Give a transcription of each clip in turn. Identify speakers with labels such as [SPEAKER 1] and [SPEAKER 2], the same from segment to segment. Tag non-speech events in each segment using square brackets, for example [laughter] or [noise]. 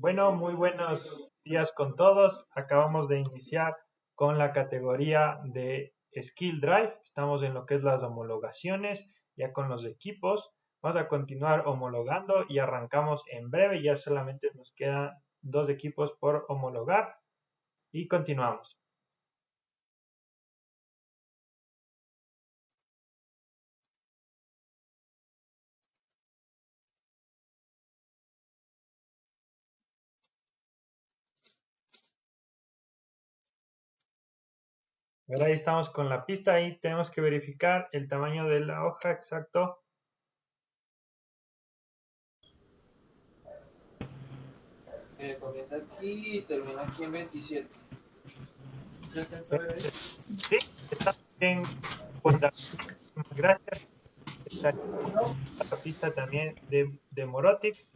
[SPEAKER 1] Bueno, muy buenos días con todos. Acabamos de iniciar con la categoría de Skill Drive. Estamos en lo que es las homologaciones, ya con los equipos. Vamos a continuar homologando y arrancamos en breve. Ya solamente nos quedan dos equipos por homologar y continuamos. Ahora ahí estamos con la pista y tenemos que verificar el tamaño de la hoja exacto.
[SPEAKER 2] Eh, comienza aquí y termina aquí en 27.
[SPEAKER 1] Sí, está bien. Gracias. Pista también de, de Morotix.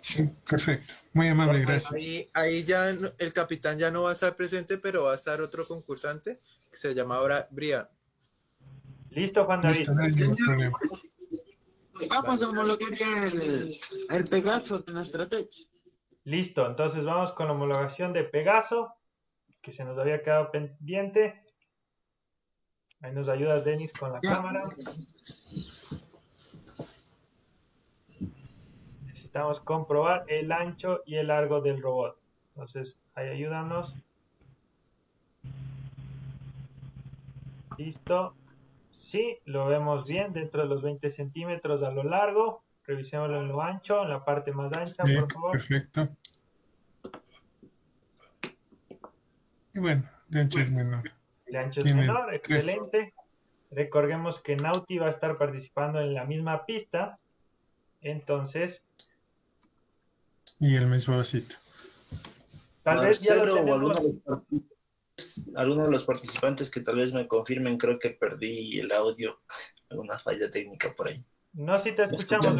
[SPEAKER 3] Sí, perfecto. Muy amable, gracias.
[SPEAKER 2] Ahí, ahí ya no- el capitán ya no va a estar presente, pero va a estar otro concursante que se llama ahora Brian.
[SPEAKER 1] Listo, Juan David.
[SPEAKER 3] Listo, no hay ningún problema.
[SPEAKER 4] Vamos a homologar ya el, el Pegaso de nuestra tech.
[SPEAKER 1] Listo, entonces vamos con la homologación de Pegaso, que se nos había quedado pendiente. Ahí nos ayuda Denis con la cámara. Necesitamos comprobar el ancho y el largo del robot. Entonces, ahí ayúdanos. Listo. Sí, lo vemos bien dentro de los 20 centímetros a lo largo. Revisémoslo en lo ancho, en la parte más ancha,
[SPEAKER 3] Sí,
[SPEAKER 1] por favor.
[SPEAKER 3] perfecto. Y bueno, de ancho es menor.
[SPEAKER 1] El ancho es menor,
[SPEAKER 3] tres.
[SPEAKER 1] excelente. Recordemos que Nauti va a estar participando en la misma pista. Entonces,
[SPEAKER 3] Y el mismo vasito.
[SPEAKER 1] tal vez ya lo
[SPEAKER 5] alguno de, los participantes- alguno de los participantes que tal vez me confirmen, creo que perdí el audio, alguna falla técnica por ahí.
[SPEAKER 1] No, si te
[SPEAKER 5] ¿Me
[SPEAKER 1] escuchamos.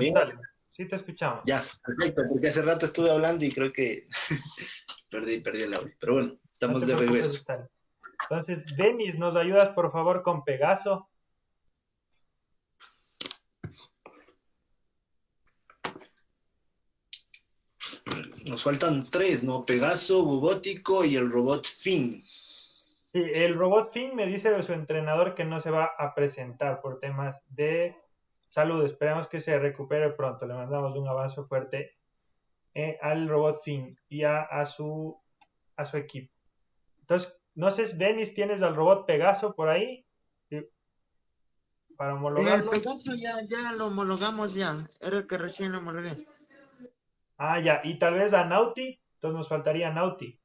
[SPEAKER 1] Sí te escuchamos.
[SPEAKER 5] Ya, perfecto, porque hace rato estuve hablando y creo que [laughs] perdí, perdí el audio. Pero bueno,
[SPEAKER 1] No
[SPEAKER 5] estamos de regreso.
[SPEAKER 1] Entonces, Denis, ¿nos ayudas por favor con Pegaso?
[SPEAKER 5] Nos faltan tres, ¿no? Pegaso, Bubótico y el robot Finn.
[SPEAKER 1] Sí, el robot Finn me dice de su entrenador que no se va a presentar por temas de salud. Esperamos que se recupere pronto. Le mandamos un abrazo fuerte eh, al robot Finn y a, a su, a su equipo. Entonces, no sé, Denis, ¿tienes al robot Pegaso por ahí? Para
[SPEAKER 4] El
[SPEAKER 1] homologarlo.
[SPEAKER 4] Pegaso ya, ya lo homologamos ya. Era el que recién lo homologué.
[SPEAKER 1] Ah, ya. Y tal vez a Nauti. Entonces nos faltaría Nauti.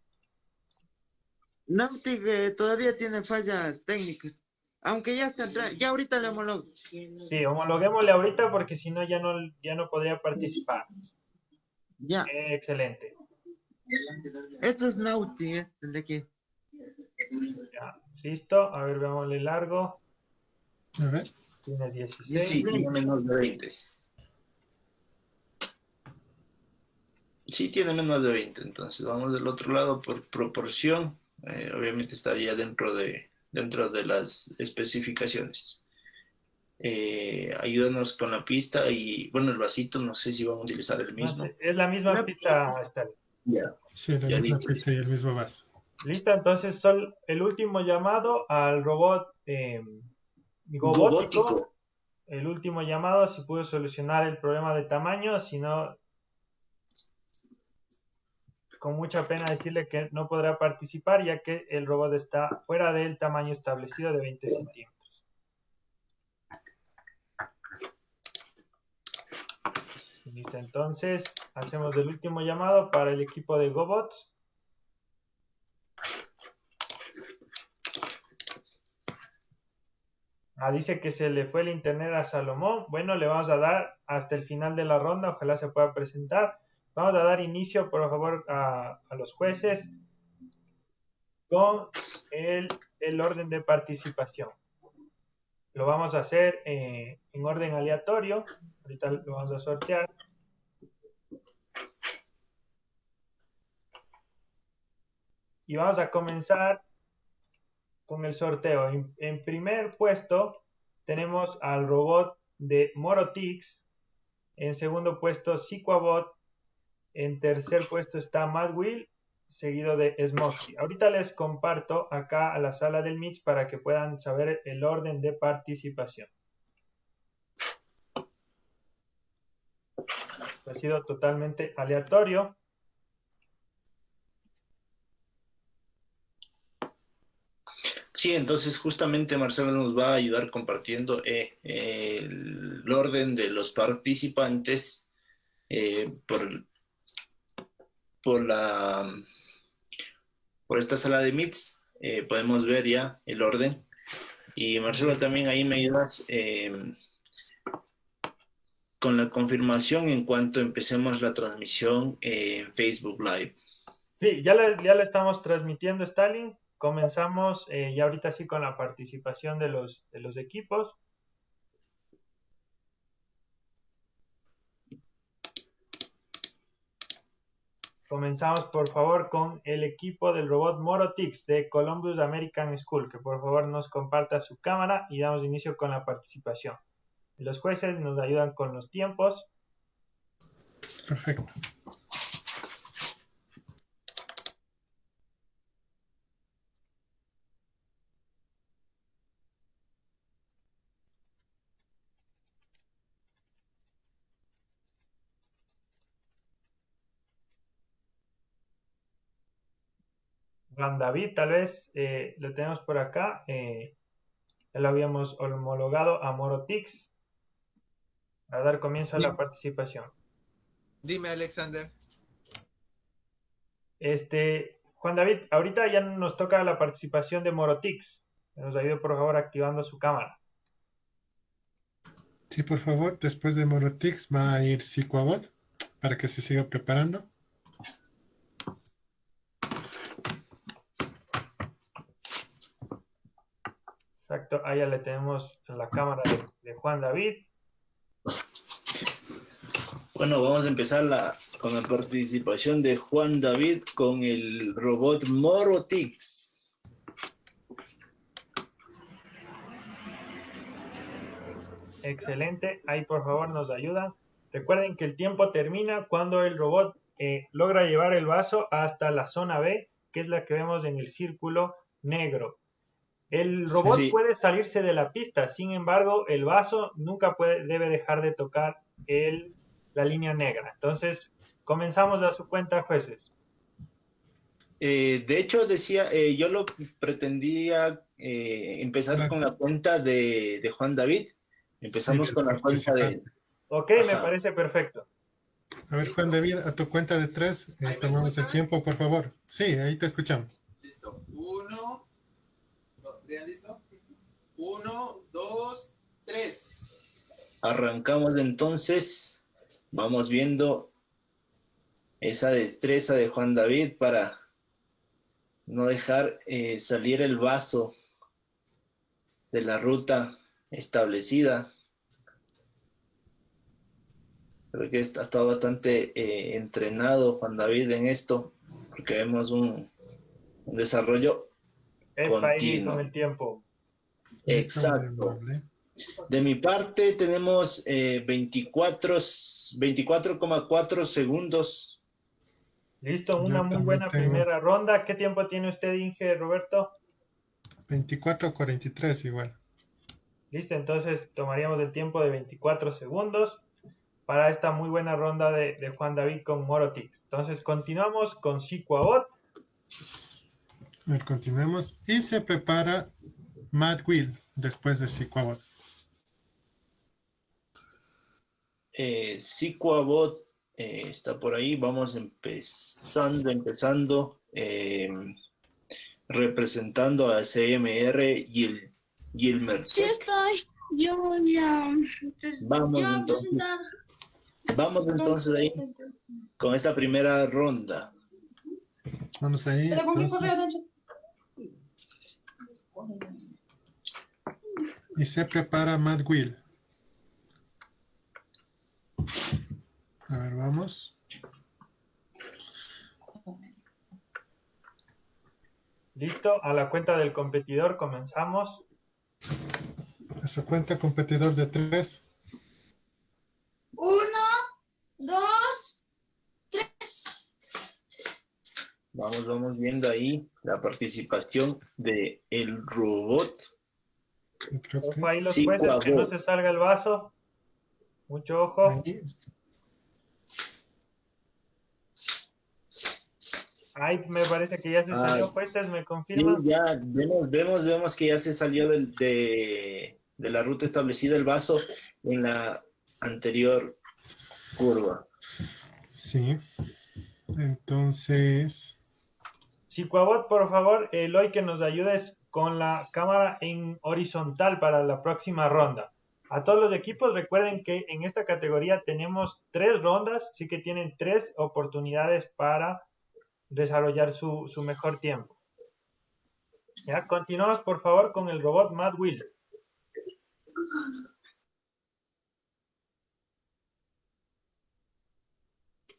[SPEAKER 4] Nautic eh, todavía tiene fallas técnicas. Aunque ya está atrás, ya ahorita le homologo.
[SPEAKER 1] Sí, homologuémosle ahorita porque si no ya no, ya no podría participar.
[SPEAKER 4] Ya,
[SPEAKER 1] Eh, excelente.
[SPEAKER 4] esto es Nautic, este, el de aquí.
[SPEAKER 1] Ya, listo. A ver, veámosle largo.
[SPEAKER 3] A ver.
[SPEAKER 1] Tiene 16.
[SPEAKER 5] Sí, tiene menos de 20. Sí, tiene menos de 20, entonces vamos del otro lado por proporción. Eh, obviamente estaría dentro de, dentro de las especificaciones. Eh, ayúdanos con la pista y, bueno, el vasito, no sé si vamos a utilizar el mismo.
[SPEAKER 1] es la misma pista, Stalin.
[SPEAKER 5] Ya.
[SPEAKER 3] Sí, la
[SPEAKER 5] Ya
[SPEAKER 3] misma pista y el mismo vaso.
[SPEAKER 1] Listo, entonces son el último llamado al robot eh, Gobótico.
[SPEAKER 5] Gobótico.
[SPEAKER 1] El último llamado, si pudo solucionar el problema de tamaño, si no, con mucha pena decirle que no podrá participar ya que el robot está fuera del tamaño establecido de 20 centímetros. Listo, entonces hacemos el último llamado para el equipo de GoBots. Ah, dice que se le fue el internet a Salomón. Bueno, le vamos a dar hasta el final de la ronda, ojalá se pueda presentar. Vamos a dar inicio, por favor, a, los jueces con el, el orden de participación. Lo vamos a hacer eh, en orden aleatorio. Ahorita lo vamos a sortear. Y vamos a comenzar con el sorteo. En, primer puesto tenemos al robot de Morotix. En segundo puesto, Siquabot. En tercer puesto está Mad Will, seguido de Smokey. Ahorita les comparto acá a la sala del Mix para que puedan saber el orden de participación. Ha sido totalmente aleatorio.
[SPEAKER 5] Sí, entonces justamente Marcelo nos va a ayudar compartiendo eh, el orden de los participantes eh, por, por la por esta sala de. Eh, podemos ver ya el orden. Y Marcelo también ahí me ayudas con la confirmación en cuanto empecemos la transmisión en Facebook Live.
[SPEAKER 1] Sí, ya ya la estamos transmitiendo, Stalin. Comenzamos eh, ya ahorita sí con la participación de los, de los equipos. Comenzamos por favor con el equipo del robot Morotix de Columbus American School, que por favor nos comparta su cámara y damos inicio con la participación. Los jueces nos ayudan con los tiempos.
[SPEAKER 3] Perfecto.
[SPEAKER 1] Juan David, tal vez eh, lo tenemos por acá. Eh, ya lo habíamos homologado a Morotix. A dar comienzo a la participación.
[SPEAKER 2] Dime, Alexander.
[SPEAKER 1] Este, Juan David, ahorita ya nos toca la participación de Morotix. Nos ayude por favor activando su cámara.
[SPEAKER 3] Sí, por favor. Después de Morotix va a ir Psicoabot para que se siga preparando.
[SPEAKER 1] Exacto, ahí ya le tenemos la cámara de, Juan David.
[SPEAKER 5] Bueno, vamos a empezar la, con la participación de Juan David con el robot Morotix.
[SPEAKER 1] Excelente, ahí por favor nos ayuda. Recuerden que el tiempo termina cuando el robot eh, logra llevar el vaso hasta la zona B, que es la que vemos en el círculo negro. El robot puede salirse de la pista, sin embargo, el vaso nunca puede, debe dejar de tocar el, la línea negra. Entonces, comenzamos a su cuenta, jueces.
[SPEAKER 5] Eh, de hecho, decía, eh, yo lo pretendía eh, empezar con la cuenta de, Juan David. Empezamos con la cuenta de...
[SPEAKER 1] Ok, me parece perfecto.
[SPEAKER 3] A ver, Juan David, a tu cuenta de tres, tomamos el tiempo, por favor. Sí, ahí te escuchamos.
[SPEAKER 2] Listo. Uno, listo? Uno, dos, tres.
[SPEAKER 5] Arrancamos entonces. Vamos viendo esa destreza de Juan David para no dejar eh, salir el vaso de la ruta establecida. Creo que ha estado bastante eh, entrenado Juan David en esto, porque vemos un desarrollo
[SPEAKER 1] con el tiempo.
[SPEAKER 5] Exacto. De mi parte tenemos 24, eh, 24,4 segundos.
[SPEAKER 1] Listo, una muy buena primera ronda. ¿Qué tiempo tiene usted, Inge, Roberto?
[SPEAKER 3] 24.43 igual.
[SPEAKER 1] Listo, entonces tomaríamos el tiempo de 24 segundos para esta muy buena ronda de, de Juan David con Morotix. Entonces continuamos con Sicuabot.
[SPEAKER 3] A ver, continuemos. Y se prepara Mad Will después de Siquabot.
[SPEAKER 5] Eh, eh, está por ahí. Vamos empezando, empezando, eh, representando a CMR y el, y el
[SPEAKER 6] Sí estoy. Yo ya.
[SPEAKER 5] Vamos entonces. Vamos entonces ahí con esta primera ronda.
[SPEAKER 3] Vamos ahí. ¿Pero con qué correo, y se prepara Mad Will. A ver, vamos.
[SPEAKER 1] Listo, a la cuenta del competidor comenzamos.
[SPEAKER 3] A su cuenta competidor de tres.
[SPEAKER 6] Uno, dos,
[SPEAKER 5] Vamos, vamos viendo ahí la participación de el robot.
[SPEAKER 1] Ojo ahí los
[SPEAKER 5] Sí,
[SPEAKER 1] jueces, que no se salga el vaso. Mucho ojo.
[SPEAKER 3] ahí.
[SPEAKER 1] Ahí me parece que ya se
[SPEAKER 5] Ay.
[SPEAKER 1] salió jueces, me
[SPEAKER 5] Sí,
[SPEAKER 1] confirman.
[SPEAKER 5] ya vemos, vemos, vemos que ya se salió del- de, de la ruta establecida el vaso en la anterior curva.
[SPEAKER 3] Sí. Entonces,
[SPEAKER 1] Chicuabot, por favor, Eloy, que nos ayudes con la cámara en horizontal para la próxima ronda. A todos los equipos, recuerden que en esta categoría tenemos tres rondas, así que tienen tres oportunidades para desarrollar su, su mejor tiempo. Continuamos, por favor, con el robot Mad Wheel.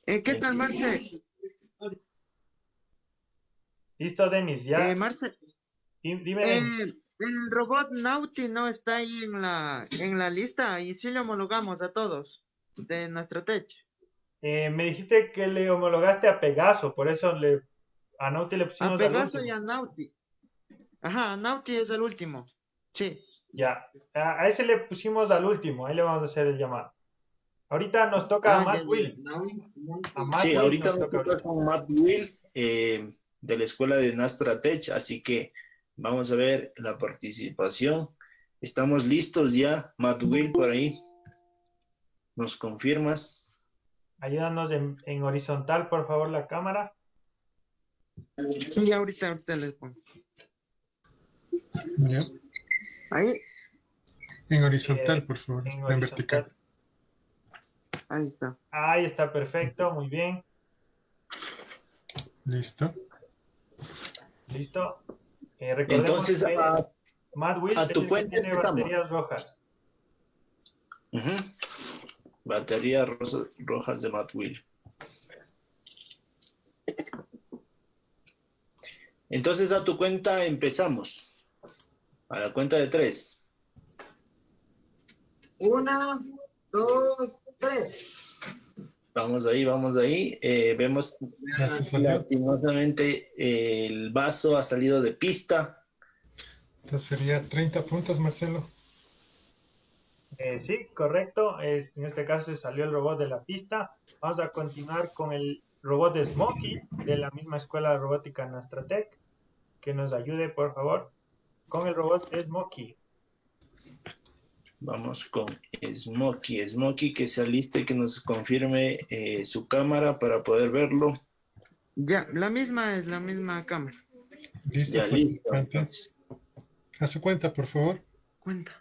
[SPEAKER 4] Eh, ¿Qué tal, Marce?
[SPEAKER 1] Listo, Denis, ya.
[SPEAKER 4] Eh, Marce,
[SPEAKER 1] Di- Dime,
[SPEAKER 4] eh, el robot Nauti no está ahí en la, en la lista y sí le homologamos a todos de nuestro tech.
[SPEAKER 1] Eh, me dijiste que le homologaste a Pegaso, por eso le, a Nauti le
[SPEAKER 4] A
[SPEAKER 1] pusimos al
[SPEAKER 4] Pegaso y a Nauti. Ajá, Nauti es el último. Sí.
[SPEAKER 1] Ya, a, a ese le pusimos al último, ahí le vamos a hacer el llamado. Ahorita nos toca a
[SPEAKER 4] Ah,
[SPEAKER 1] Matt
[SPEAKER 4] ya, ya.
[SPEAKER 1] Will. A Matt
[SPEAKER 5] Sí,
[SPEAKER 1] Will
[SPEAKER 5] ahorita
[SPEAKER 1] nos
[SPEAKER 5] nos
[SPEAKER 1] toca
[SPEAKER 5] toca con Matt Will eh, de la escuela de Nastra Tech, así que vamos a ver la participación. Estamos listos ya, Matt Will por ahí. ¿Nos confirmas?
[SPEAKER 1] Ayúdanos en, en horizontal, por favor, la cámara.
[SPEAKER 4] Sí, ahorita, ahorita les pongo.
[SPEAKER 3] ya.
[SPEAKER 4] Ahí,
[SPEAKER 3] En horizontal,
[SPEAKER 1] Eh,
[SPEAKER 3] por favor.
[SPEAKER 1] En
[SPEAKER 3] En vertical.
[SPEAKER 4] ahí está.
[SPEAKER 1] Ahí está, perfecto, muy bien.
[SPEAKER 3] Listo.
[SPEAKER 1] Listo. Eh, recordemos
[SPEAKER 5] Entonces,
[SPEAKER 1] que
[SPEAKER 5] a-
[SPEAKER 1] Matt Will
[SPEAKER 5] a
[SPEAKER 1] es
[SPEAKER 5] tu
[SPEAKER 1] que
[SPEAKER 5] cuenta
[SPEAKER 1] tiene
[SPEAKER 5] empezamos.
[SPEAKER 1] baterías rojas.
[SPEAKER 5] Baterías rojas de Matt Will. Entonces a tu cuenta empezamos. A la cuenta de tres.
[SPEAKER 4] Una, dos, tres.
[SPEAKER 5] Vamos ahí, vamos ahí. Eh, vemos lastimosamente eh, el vaso ha salido de pista.
[SPEAKER 3] Entonces sería 30 puntos, Marcelo.
[SPEAKER 1] Eh, sí, correcto. Es- en este caso se salió el robot de la pista. Vamos a continuar con el robot de Smokey de la misma escuela de robótica Nastratec. Que nos ayude, por favor, con el robot Smokey.
[SPEAKER 5] Vamos con Smokey. Smokey que se aliste, que nos confirme eh, su cámara para poder verlo.
[SPEAKER 4] Ya, la misma es la misma cámara.
[SPEAKER 3] Listo,
[SPEAKER 5] Ya listo.
[SPEAKER 3] participante.
[SPEAKER 5] entonces.
[SPEAKER 3] A su cuenta, por favor.
[SPEAKER 4] Cuenta.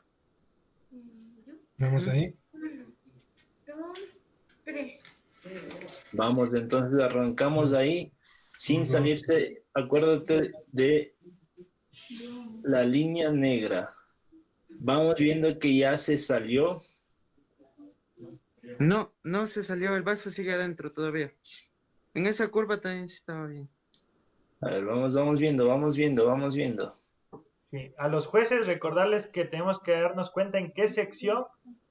[SPEAKER 3] Vamos ahí.
[SPEAKER 5] Vamos, entonces arrancamos ahí sin salirse. Acuérdate de la línea negra. Vamos viendo que ya se salió.
[SPEAKER 4] No, no se salió, el vaso sigue adentro todavía. En esa curva también sí estaba bien.
[SPEAKER 5] A ver, vamos, vamos viendo, vamos viendo, vamos viendo.
[SPEAKER 1] Sí, a los jueces recordarles que tenemos que darnos cuenta en qué sección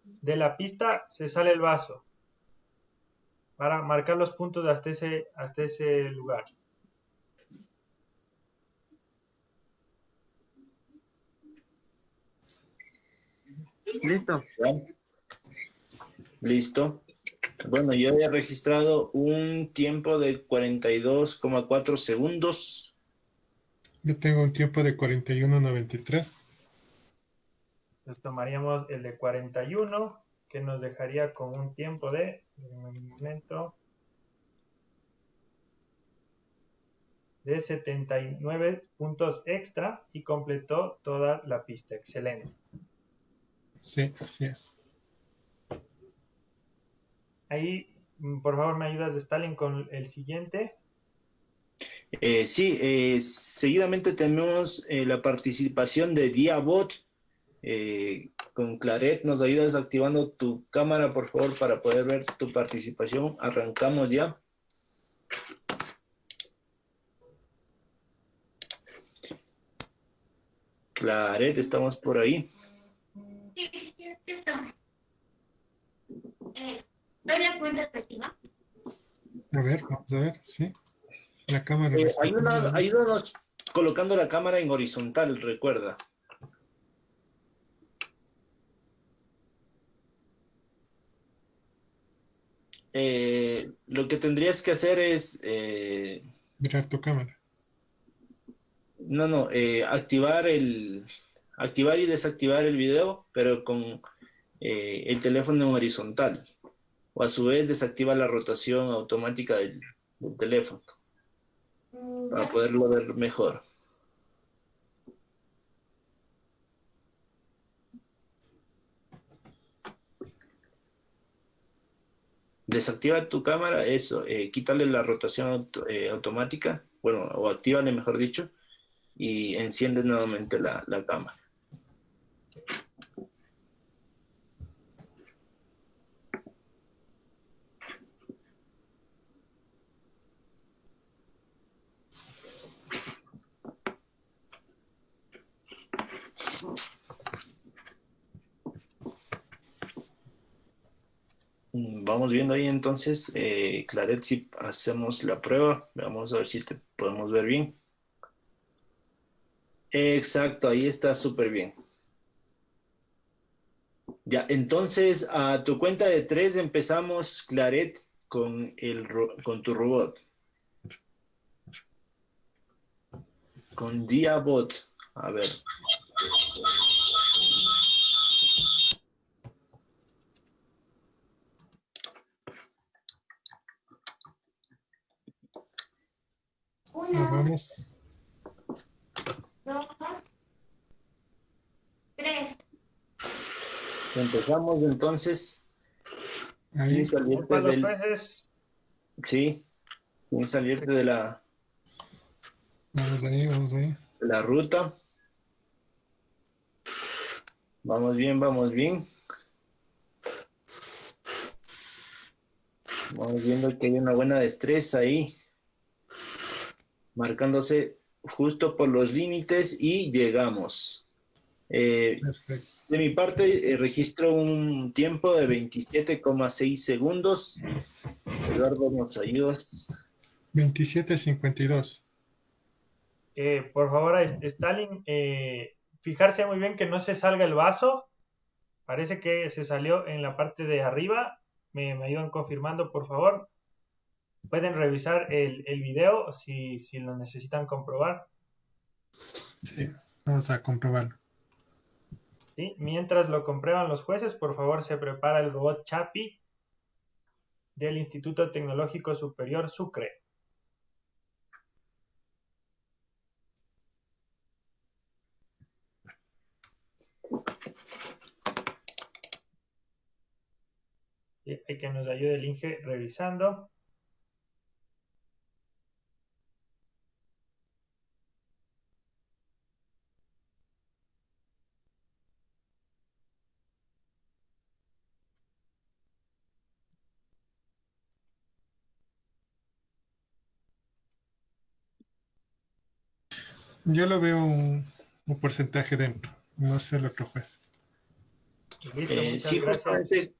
[SPEAKER 1] de la pista se sale el vaso para marcar los puntos hasta ese, hasta ese lugar.
[SPEAKER 4] Listo.
[SPEAKER 5] ¿Ya? Listo. Bueno, yo había registrado un tiempo de 42,4 segundos.
[SPEAKER 3] Yo tengo un tiempo de 41.93.
[SPEAKER 1] Entonces tomaríamos el de 41, que nos dejaría con un tiempo de, un momento, de 79 puntos extra y completó toda la pista. Excelente.
[SPEAKER 3] Sí, así es.
[SPEAKER 1] Ahí, mm, por favor, me ayudas, Stalin, con el siguiente.
[SPEAKER 5] Eh, sí, eh, seguidamente tenemos eh, la participación de Diabot. Eh, con Claret, nos ayudas activando tu cámara, por favor, para poder ver tu participación. Arrancamos ya. Claret, estamos por ahí.
[SPEAKER 6] ¿Doy la cuenta efectiva?
[SPEAKER 3] A ver, vamos a ver, sí. La cámara.
[SPEAKER 5] Eh, ayúdanos,
[SPEAKER 3] ¿no?
[SPEAKER 5] ayúdanos colocando la cámara en horizontal, recuerda. Eh, lo que tendrías que hacer es, eh,
[SPEAKER 3] Mirar tu cámara.
[SPEAKER 5] no, no, eh, activar el, activar y desactivar el video, pero con eh, el teléfono en horizontal. O a su vez desactiva la rotación automática del, del teléfono para poderlo ver mejor. Desactiva tu cámara, eso, eh, quítale la rotación auto- eh, automática, bueno, o actívale mejor dicho, y enciende nuevamente la, la cámara. Vamos viendo ahí entonces, eh, Claret, si hacemos la prueba, vamos a ver si te podemos ver bien. Exacto, ahí está súper bien. Ya, entonces a tu cuenta de tres empezamos, Claret, con, el, con tu robot. Con Diabot. A ver.
[SPEAKER 3] Nos vamos.
[SPEAKER 6] Tres.
[SPEAKER 5] Empezamos entonces.
[SPEAKER 3] Ahí.
[SPEAKER 5] Salirte del- Sí, sin salirte de la,
[SPEAKER 3] Vamos ahí, vamos ahí.
[SPEAKER 5] de la ruta. Vamos bien, vamos bien. Vamos viendo que hay una buena destreza ahí. Marcándose justo por los límites y llegamos. Eh, de mi parte, eh, registro un tiempo de 27,6 segundos. Eduardo, ¿nos ayudas?
[SPEAKER 3] 27.52.
[SPEAKER 1] eh, por favor, Stalin, eh, fijarse muy bien que no se salga el vaso. Parece que se salió en la parte de arriba. Me, me ayudan confirmando, por favor. Pueden revisar el, el video si, si lo necesitan comprobar.
[SPEAKER 3] Sí. Vamos a comprobarlo.
[SPEAKER 1] ¿sí? Mientras lo comprueban los jueces, por favor, se prepara el robot Chapi del Instituto Tecnológico Superior Sucre. Que nos ayude el Inge revisando.
[SPEAKER 3] Yo lo veo un, un porcentaje dentro. No sé el otro juez.
[SPEAKER 1] Listo,
[SPEAKER 5] Eh,
[SPEAKER 1] muchas
[SPEAKER 5] sí,
[SPEAKER 1] gracias.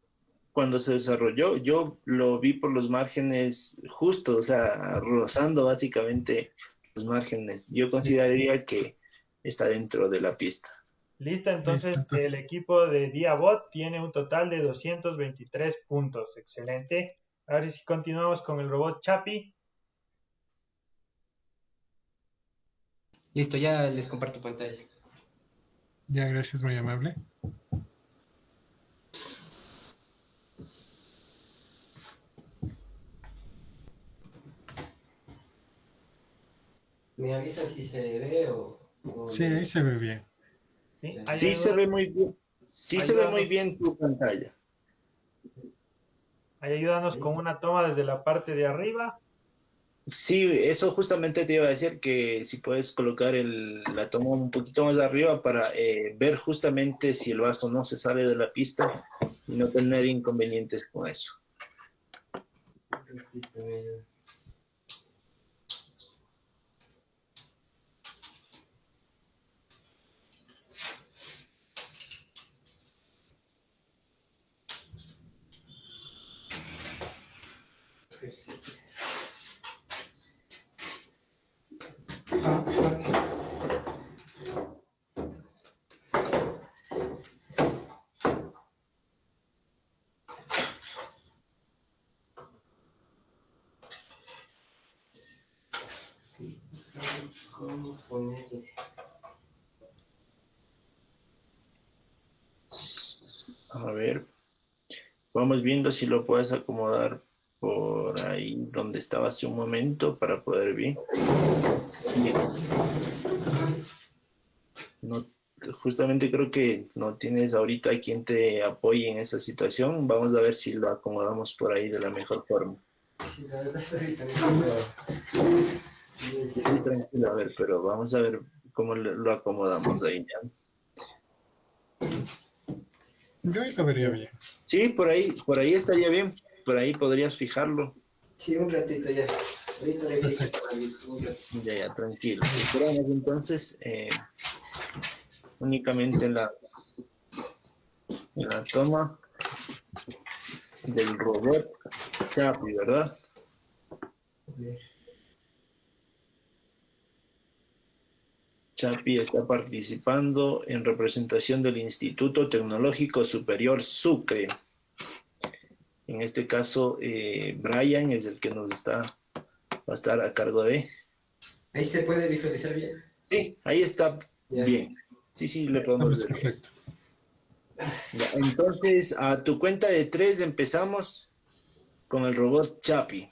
[SPEAKER 5] Cuando se desarrolló, yo lo vi por los márgenes justos, o sea, rozando básicamente los márgenes. Yo consideraría que está dentro de la pista.
[SPEAKER 1] Listo, entonces
[SPEAKER 3] Listo, entonces.
[SPEAKER 1] el equipo de Diabot tiene un total de 223 puntos. Excelente. Ahora si continuamos con el robot Chapi.
[SPEAKER 7] Listo, ya les comparto pantalla.
[SPEAKER 3] Ya, gracias, muy amable.
[SPEAKER 7] ¿Me avisa si se ve o...? o-
[SPEAKER 3] Sí, ahí se ve bien.
[SPEAKER 1] ¿sí?
[SPEAKER 5] Se ve muy bien. Sí se ve muy bien tu pantalla.
[SPEAKER 1] ahí ayúdanos con una toma desde la parte de arriba.
[SPEAKER 5] Sí, eso justamente te iba a decir que si puedes colocar el- la toma un poquito más arriba para eh, ver justamente si el vaso no se sale de la pista y no tener inconvenientes con eso.
[SPEAKER 7] Un ratito, eh. ¿Cómo ponerle?
[SPEAKER 5] A ver, vamos viendo si lo puedes acomodar por ahí donde estaba hace un momento para poder. Bien. No, justamente creo que no tienes ahorita quien te apoye en esa situación. Vamos a ver si lo acomodamos por ahí de la mejor forma.
[SPEAKER 7] Sí,
[SPEAKER 5] tranquilo, a ver, pero vamos a ver cómo lo acomodamos ahí. ¿ya?
[SPEAKER 3] Yo ahí lo vería bien.
[SPEAKER 5] Sí, por ahí, por ahí estaría bien. Por ahí podrías fijarlo.
[SPEAKER 7] Sí, un ratito ya. Ahorita le fijo.
[SPEAKER 5] Ya, ya, tranquilo. Esperamos entonces eh, únicamente la, la toma del robot Chapi, ¿verdad? Chapi está participando en representación del Instituto Tecnológico Superior Sucre. En este caso, eh, Brian es el que nos está, va a estar a cargo de.
[SPEAKER 7] Ahí se puede visualizar bien.
[SPEAKER 5] Sí, ahí está
[SPEAKER 7] Ya.
[SPEAKER 5] bien. Sí, sí, le
[SPEAKER 3] Estamos
[SPEAKER 5] podemos ver.
[SPEAKER 3] perfecto.
[SPEAKER 5] Ya, Entonces, a tu cuenta de tres empezamos con el robot Chapi.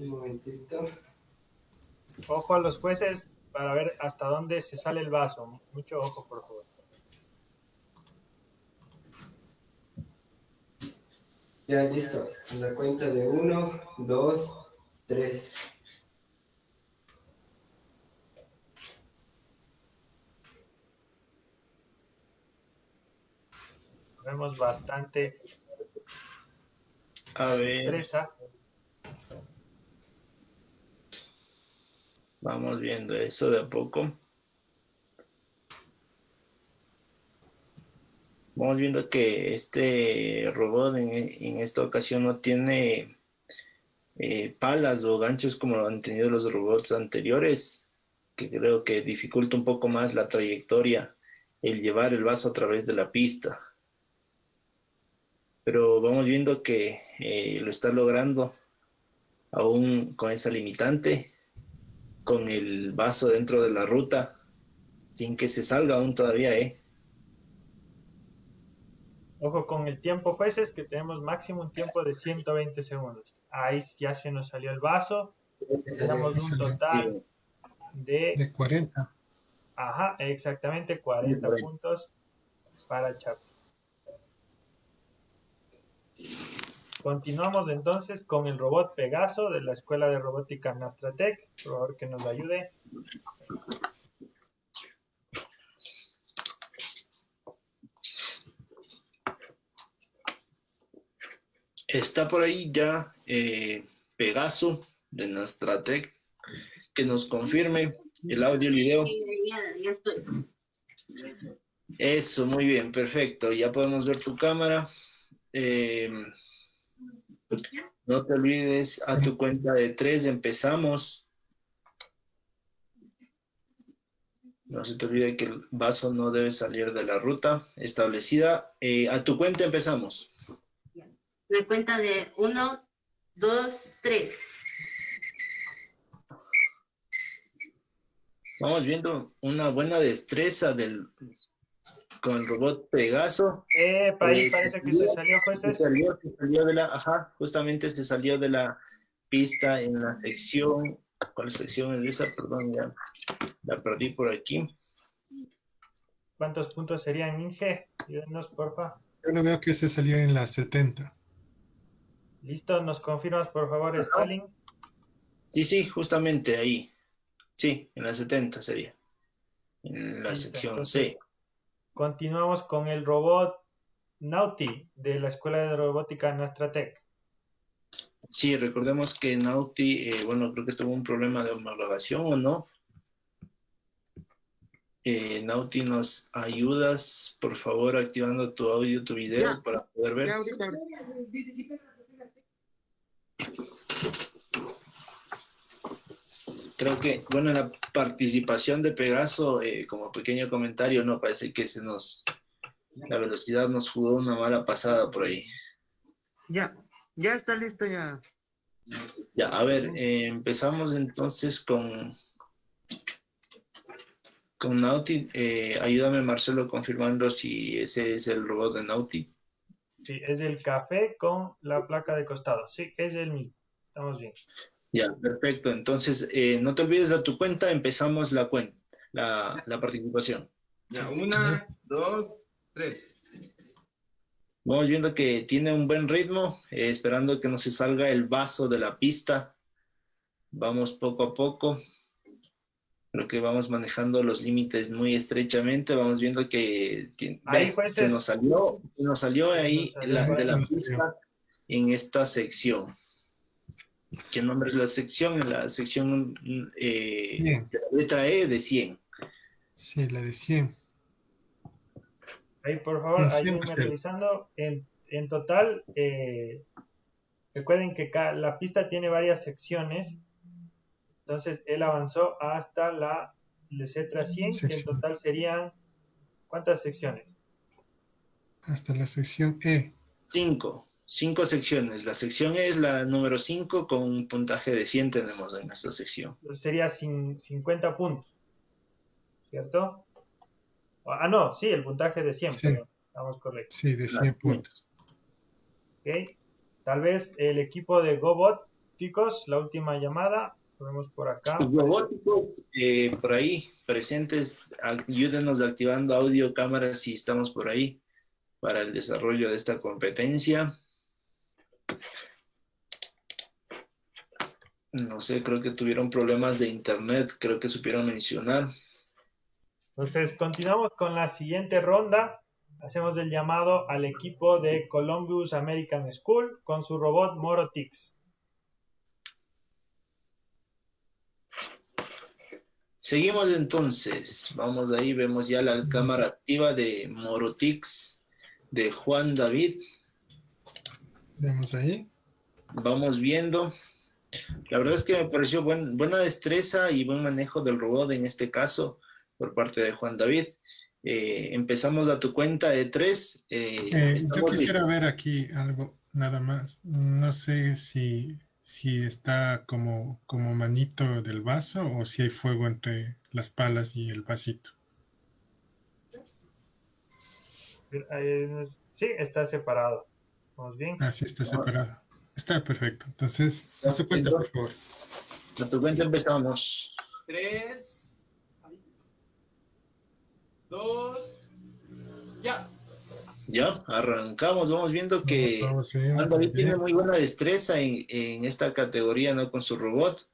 [SPEAKER 7] Un momentito.
[SPEAKER 1] Ojo a los jueces para ver hasta dónde se sale el vaso. Mucho ojo, por favor.
[SPEAKER 7] Ya, listo. La cuenta de uno, dos, tres.
[SPEAKER 1] Vemos bastante
[SPEAKER 5] A ver,
[SPEAKER 1] destreza.
[SPEAKER 5] Vamos viendo eso de a poco. Vamos viendo que este robot en, esta ocasión no tiene eh, palas o ganchos como lo han tenido los robots anteriores, que creo que dificulta un poco más la trayectoria el llevar el vaso a través de la pista. Pero vamos viendo que eh, lo está logrando aún con esa limitante, con el vaso dentro de la ruta, sin que se salga aún todavía, ¿eh?
[SPEAKER 1] Ojo con el tiempo, jueces, que tenemos máximo un tiempo de 120 segundos. Ahí ya se nos salió el vaso. Tenemos un total de,
[SPEAKER 3] De 40.
[SPEAKER 1] ajá, exactamente 40
[SPEAKER 5] 40.
[SPEAKER 1] puntos para Chapi. Continuamos entonces con el robot Pegaso de la Escuela de Robótica Nastratec. Por favor, que nos ayude.
[SPEAKER 5] Está por ahí ya eh, Pegaso de Nastratec, que nos confirme el audio y video. Eso, muy bien, perfecto. Ya podemos ver tu cámara. Eh, no te olvides, a tu cuenta de tres empezamos. No se te olvide que el vaso no debe salir de la ruta establecida. Eh, a tu cuenta empezamos.
[SPEAKER 6] La cuenta de uno, dos, tres.
[SPEAKER 5] Vamos viendo una buena destreza del con el robot Pegaso.
[SPEAKER 1] Epa, ahí
[SPEAKER 5] Eh,
[SPEAKER 1] parece que se
[SPEAKER 5] salió,
[SPEAKER 1] salió,
[SPEAKER 5] Se
[SPEAKER 1] jueces.
[SPEAKER 5] salió, se salió de la, ajá, justamente se salió de la pista en la sección, ¿cuál sección es esa? Perdón, ya la perdí por aquí.
[SPEAKER 1] ¿Cuántos puntos serían, Inge? Ayúdenos, porfa.
[SPEAKER 3] Yo lo veo que se salió en las 70.
[SPEAKER 1] Listo, nos confirmas, por favor, Stalin.
[SPEAKER 5] Sí, sí, justamente ahí. Sí, en la 70 sería. En la
[SPEAKER 1] Listo,
[SPEAKER 5] sección
[SPEAKER 1] entonces-
[SPEAKER 5] C.
[SPEAKER 1] Continuamos con el robot Nauti de la Escuela de Robótica Nastratec.
[SPEAKER 5] Sí, recordemos que Nauti, eh, bueno, creo que tuvo un problema de homologación o no. Eh, Nauti, ¿nos ayudas, por favor, activando tu audio, tu video
[SPEAKER 4] Ya.
[SPEAKER 5] para poder ver?
[SPEAKER 4] Ya ahorita.
[SPEAKER 5] Creo que, bueno, la participación de Pegaso, eh, como pequeño comentario, no parece que se nos La velocidad nos jugó una mala pasada por ahí.
[SPEAKER 4] Ya, ya está listo ya.
[SPEAKER 5] Ya, a ver, eh, empezamos entonces con, con Nauti. Eh, ayúdame, Marcelo, confirmando si ese es el robot de Nauti.
[SPEAKER 1] Sí, es el café con la placa de costado. Sí, es el mismo. Estamos bien.
[SPEAKER 5] Ya, perfecto. Entonces, eh, no te olvides de tu cuenta, empezamos la cuenta, la, la participación.
[SPEAKER 8] Ya, una, dos, tres.
[SPEAKER 5] Vamos viendo que tiene un buen ritmo, eh, esperando que no se salga el vaso de la pista. Vamos poco a poco. Creo que vamos manejando los límites muy estrechamente. Vamos viendo que
[SPEAKER 1] Ahí,
[SPEAKER 5] se nos salió, se nos salió ahí
[SPEAKER 1] Nos salió.
[SPEAKER 5] la- de la pista en esta sección. ¿Qué nombre es la sección? En la sección eh, de la letra E de 100.
[SPEAKER 3] Sí, la de 100.
[SPEAKER 1] Ahí, por favor, ayúdenme revisando. En, en total, eh, recuerden que la pista tiene varias secciones. Entonces, él avanzó hasta la letra 100, que en total serían, ¿cuántas secciones?
[SPEAKER 3] Hasta la sección E.
[SPEAKER 5] Cinco. Cinco secciones. La sección es la número 5 con un puntaje de 100 tenemos en esta sección.
[SPEAKER 1] Sería cin- 50 puntos, ¿cierto? Ah, no, sí, el puntaje de 100,
[SPEAKER 3] Sí.
[SPEAKER 1] perdón, estamos correctos.
[SPEAKER 3] Sí, de 100 puntos.
[SPEAKER 1] ¿ok? Tal vez el equipo de Gobóticos, la última llamada, lo vemos por acá.
[SPEAKER 5] Los robóticos eh, por ahí presentes, ayúdenos activando audio, cámara si estamos por ahí para el desarrollo de esta competencia. No sé, creo que tuvieron problemas de internet, creo que supieron mencionar.
[SPEAKER 1] Entonces, continuamos con la siguiente ronda. Hacemos el llamado al equipo de Columbus American School con su robot Morotix.
[SPEAKER 5] Seguimos entonces, vamos ahí, vemos ya la cámara activa de Morotix de Juan David.
[SPEAKER 3] Vemos ahí.
[SPEAKER 5] Vamos viendo. La verdad es que me pareció buen- buena destreza y buen manejo del robot en este caso por parte de Juan David. Eh, empezamos a tu cuenta de tres. eh,
[SPEAKER 3] Eh, yo quisiera
[SPEAKER 5] bien.
[SPEAKER 3] ver aquí algo, nada más. No sé si, si está como, como manito del vaso o si hay fuego entre las palas y el vasito.
[SPEAKER 1] Sí, está separado. ¿Vamos bien?
[SPEAKER 3] Ah, sí, está separado. Está perfecto. Entonces, a su cuenta, por favor.
[SPEAKER 5] A tu cuenta empezamos.
[SPEAKER 2] Tres, dos, ya.
[SPEAKER 5] Ya, arrancamos. Vamos viendo que
[SPEAKER 3] Vamos
[SPEAKER 5] David tiene muy buena destreza en, en esta categoría, ¿no? Con su robot.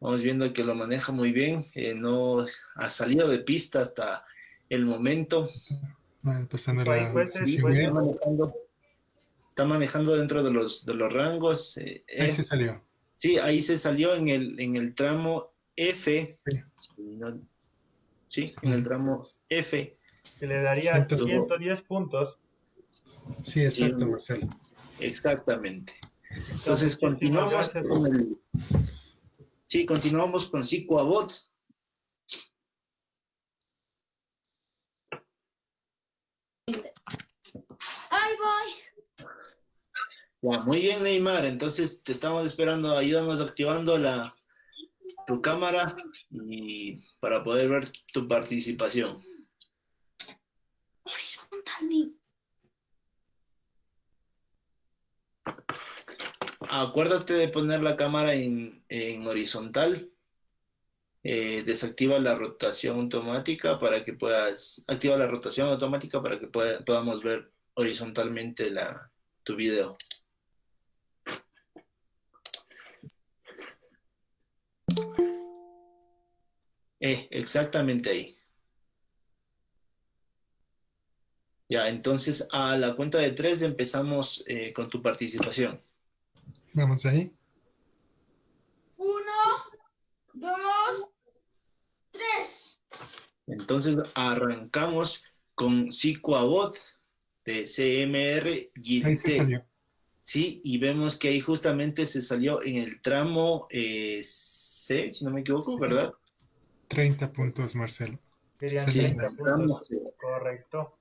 [SPEAKER 5] Vamos viendo que lo maneja muy bien. eh, no ha salido de pista hasta el momento.
[SPEAKER 3] Ah, Empezando la
[SPEAKER 1] pues, pues,
[SPEAKER 3] E.
[SPEAKER 5] Está manejando, dentro de los, de los rangos. eh,
[SPEAKER 3] Ahí
[SPEAKER 5] eh,
[SPEAKER 3] se salió.
[SPEAKER 5] sí, ahí se salió en el, en el tramo F.
[SPEAKER 3] Sí.
[SPEAKER 5] Sí, no- sí, en el tramo F.
[SPEAKER 1] Que le daría
[SPEAKER 3] Ciento-
[SPEAKER 1] 110 puntos.
[SPEAKER 3] Sí, exacto,
[SPEAKER 5] Sí.
[SPEAKER 3] Marcelo.
[SPEAKER 5] Exactamente. Entonces continuamos
[SPEAKER 1] gracias.
[SPEAKER 5] con el... Sí, continuamos con Psicoabot.
[SPEAKER 6] Ahí voy.
[SPEAKER 5] Ya, muy bien, Neymar. Entonces te estamos esperando. Ayúdanos activando la tu cámara y para poder ver tu participación.
[SPEAKER 6] Horizontal.
[SPEAKER 5] Acuérdate de poner la cámara en, en horizontal. Eh, desactiva la rotación automática para que puedas. Activa la rotación automática para que pueda- podamos ver horizontalmente la, tu video. Eh, exactamente ahí. Ya, entonces a la cuenta de tres empezamos eh, con tu participación.
[SPEAKER 3] Vamos ahí.
[SPEAKER 6] Uno, dos, tres.
[SPEAKER 5] Entonces arrancamos con Psicoabot de CMR
[SPEAKER 3] Ahí se salió.
[SPEAKER 5] Sí, y vemos que ahí justamente se salió en el tramo eh, C, si no me equivoco, ¿verdad?
[SPEAKER 3] 30 puntos, Marcelo.
[SPEAKER 1] Serían 30 puntos. Correcto.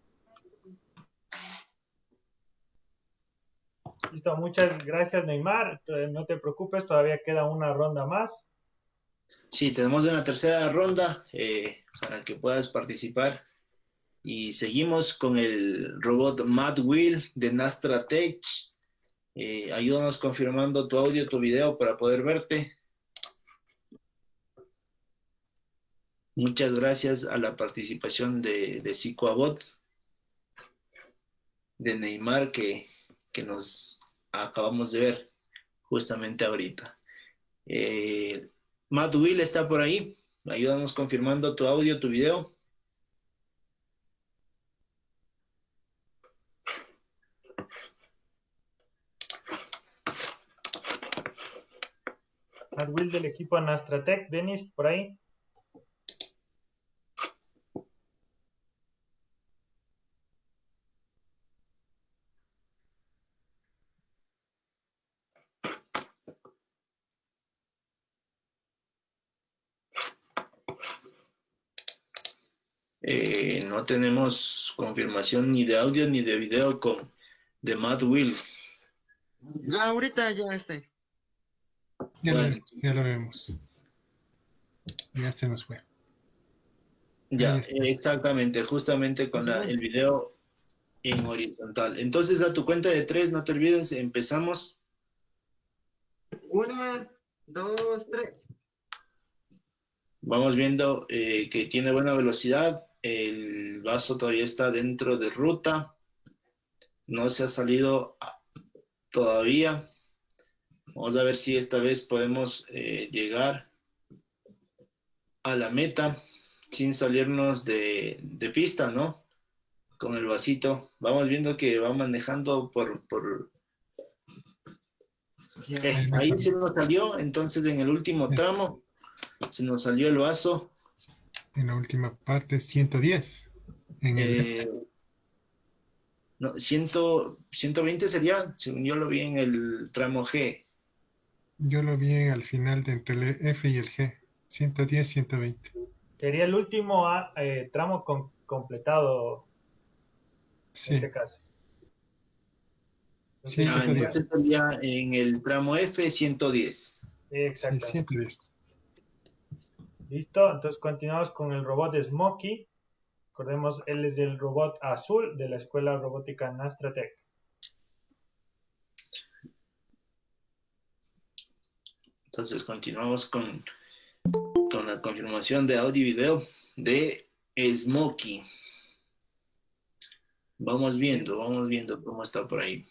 [SPEAKER 1] Listo, muchas gracias Neymar. Eh, no te preocupes, todavía queda una ronda más.
[SPEAKER 5] Sí, tenemos una tercera ronda eh, para que puedas participar. Y seguimos con el robot Mad Will de Nastra Tech. Eh, ayúdanos confirmando tu audio, tu video para poder verte. Muchas gracias a la participación de, de de Neymar, que, que nos acabamos de ver justamente ahorita. Eh, Matt Will está por ahí. Ayúdanos confirmando tu audio, tu video.
[SPEAKER 1] Matt Will del equipo Nastratec. Denis, por ahí.
[SPEAKER 5] Eh, no tenemos confirmación ni de audio ni de video con de Matt Will.
[SPEAKER 4] Ya, ahorita ya este.
[SPEAKER 3] Ya, lo,
[SPEAKER 5] Bueno.
[SPEAKER 3] ya lo vemos. Ya se nos fue.
[SPEAKER 5] Ya, exactamente, justamente con la- el video en horizontal. Entonces, a tu cuenta de tres, no te olvides, empezamos.
[SPEAKER 4] Una, dos, tres.
[SPEAKER 5] Vamos viendo eh, que tiene buena velocidad. El vaso todavía está dentro de ruta. No se ha salido a- todavía. Vamos a ver si esta vez podemos eh, llegar a la meta sin salirnos de, de pista, ¿no? Con el vasito. Vamos viendo que va manejando por, por... Eh, ahí se nos salió, entonces en el último tramo se nos salió el vaso.
[SPEAKER 3] En la última parte, 110. En el,
[SPEAKER 5] Eh, no, 100, 120 sería, según yo lo vi en el tramo G.
[SPEAKER 3] yo lo vi al final de entre el F y el G. 110, 120.
[SPEAKER 1] Sería el último ah, eh, tramo con- completado en
[SPEAKER 3] Sí,
[SPEAKER 1] este caso.
[SPEAKER 3] Sí,
[SPEAKER 5] Ah,
[SPEAKER 3] 110.
[SPEAKER 5] entonces sería en el tramo F 110.
[SPEAKER 3] sí,
[SPEAKER 1] Exactamente.
[SPEAKER 3] 110.
[SPEAKER 1] Listo, entonces continuamos con el robot Smokey. Recordemos, él es el robot azul de la escuela robótica Nastratec.
[SPEAKER 5] Entonces continuamos con, con la confirmación de audio y video de Smokey. Vamos viendo, vamos viendo cómo está por ahí.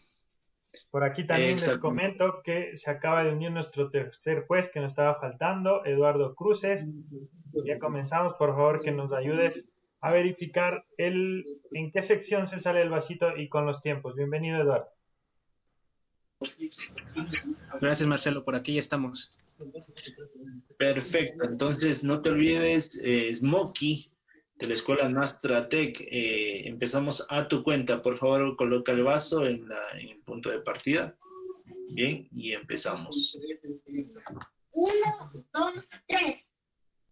[SPEAKER 1] Por aquí también les comento que se acaba de unir nuestro tercer juez que nos estaba faltando, Eduardo Cruces. Ya comenzamos, por favor que nos ayudes a verificar el, en qué sección se sale el vasito y con los tiempos. Bienvenido, Eduardo.
[SPEAKER 9] Gracias, Marcelo. Por aquí ya estamos.
[SPEAKER 5] Perfecto, entonces no te olvides, eh, Smokey, de la escuela Nastratec. Eh, empezamos a tu cuenta, por favor, coloca el vaso en, la- en el punto de partida. Bien, y empezamos.
[SPEAKER 6] Uno, dos, tres.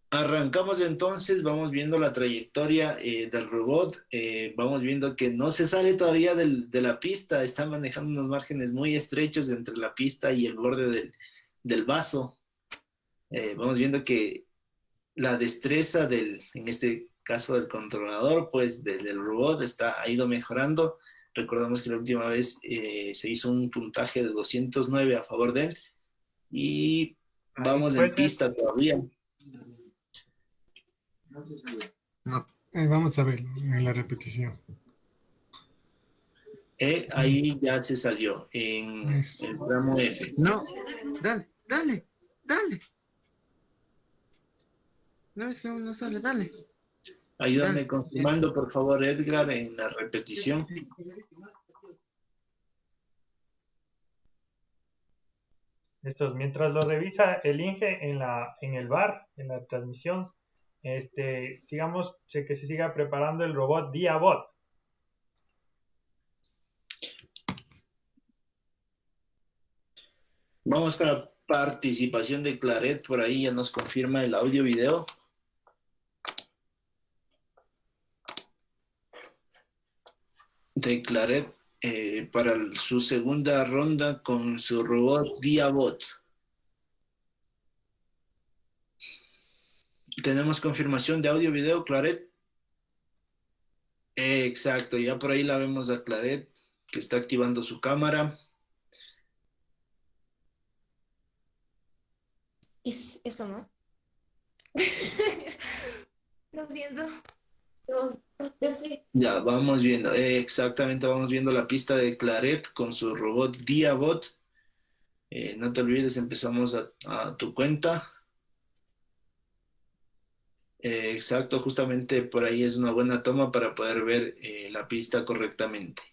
[SPEAKER 5] Arrancamos entonces, vamos viendo la trayectoria eh, del robot, eh, vamos viendo que no se sale todavía del- de la pista, está manejando unos márgenes muy estrechos entre la pista y el borde del, del vaso. Eh, vamos viendo que la destreza del, en este caso del controlador, pues del, del robot está, ha ido mejorando. Recordamos que la última vez eh, se hizo un puntaje de 209 a favor de él y vamos en pista todavía.
[SPEAKER 3] Eh, vamos a ver en la repetición.
[SPEAKER 5] Eh, ahí ya se salió en
[SPEAKER 3] Eso.
[SPEAKER 5] el tramo F.
[SPEAKER 4] No, dale, dale, dale. No es que aún no sale, dale.
[SPEAKER 5] Ayúdame
[SPEAKER 4] Ah.
[SPEAKER 5] confirmando, por favor, Edgar, en la repetición.
[SPEAKER 1] Estos, mientras lo revisa el Inge en la, en el bar, en la transmisión, este, sigamos, sé que se siga preparando el robot Diabot.
[SPEAKER 5] Vamos con la participación de Claret, por ahí ya nos confirma el audio De Claret, eh, para su segunda ronda con su robot Diabot. Tenemos confirmación de audio, video, Claret. Eh, exacto, ya por ahí la vemos a Claret, que está activando su cámara.
[SPEAKER 10] Es esto, ¿no? [laughs] Lo siento.
[SPEAKER 5] Ya, vamos viendo, eh, exactamente, vamos viendo la pista de Claret con su robot Diabot. Eh, no te olvides, empezamos a, a tu cuenta. Eh, exacto, justamente por ahí es una buena toma para poder ver eh, la pista correctamente.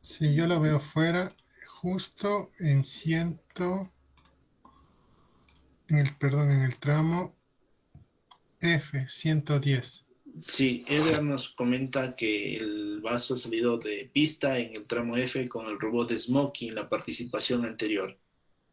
[SPEAKER 3] Sí, yo lo veo fuera, justo en ciento, en el, perdón, en el tramo F, 110.
[SPEAKER 5] Sí, Edgar nos comenta que el vaso ha salido de pista en el tramo F con el robot de Smokey en la participación anterior.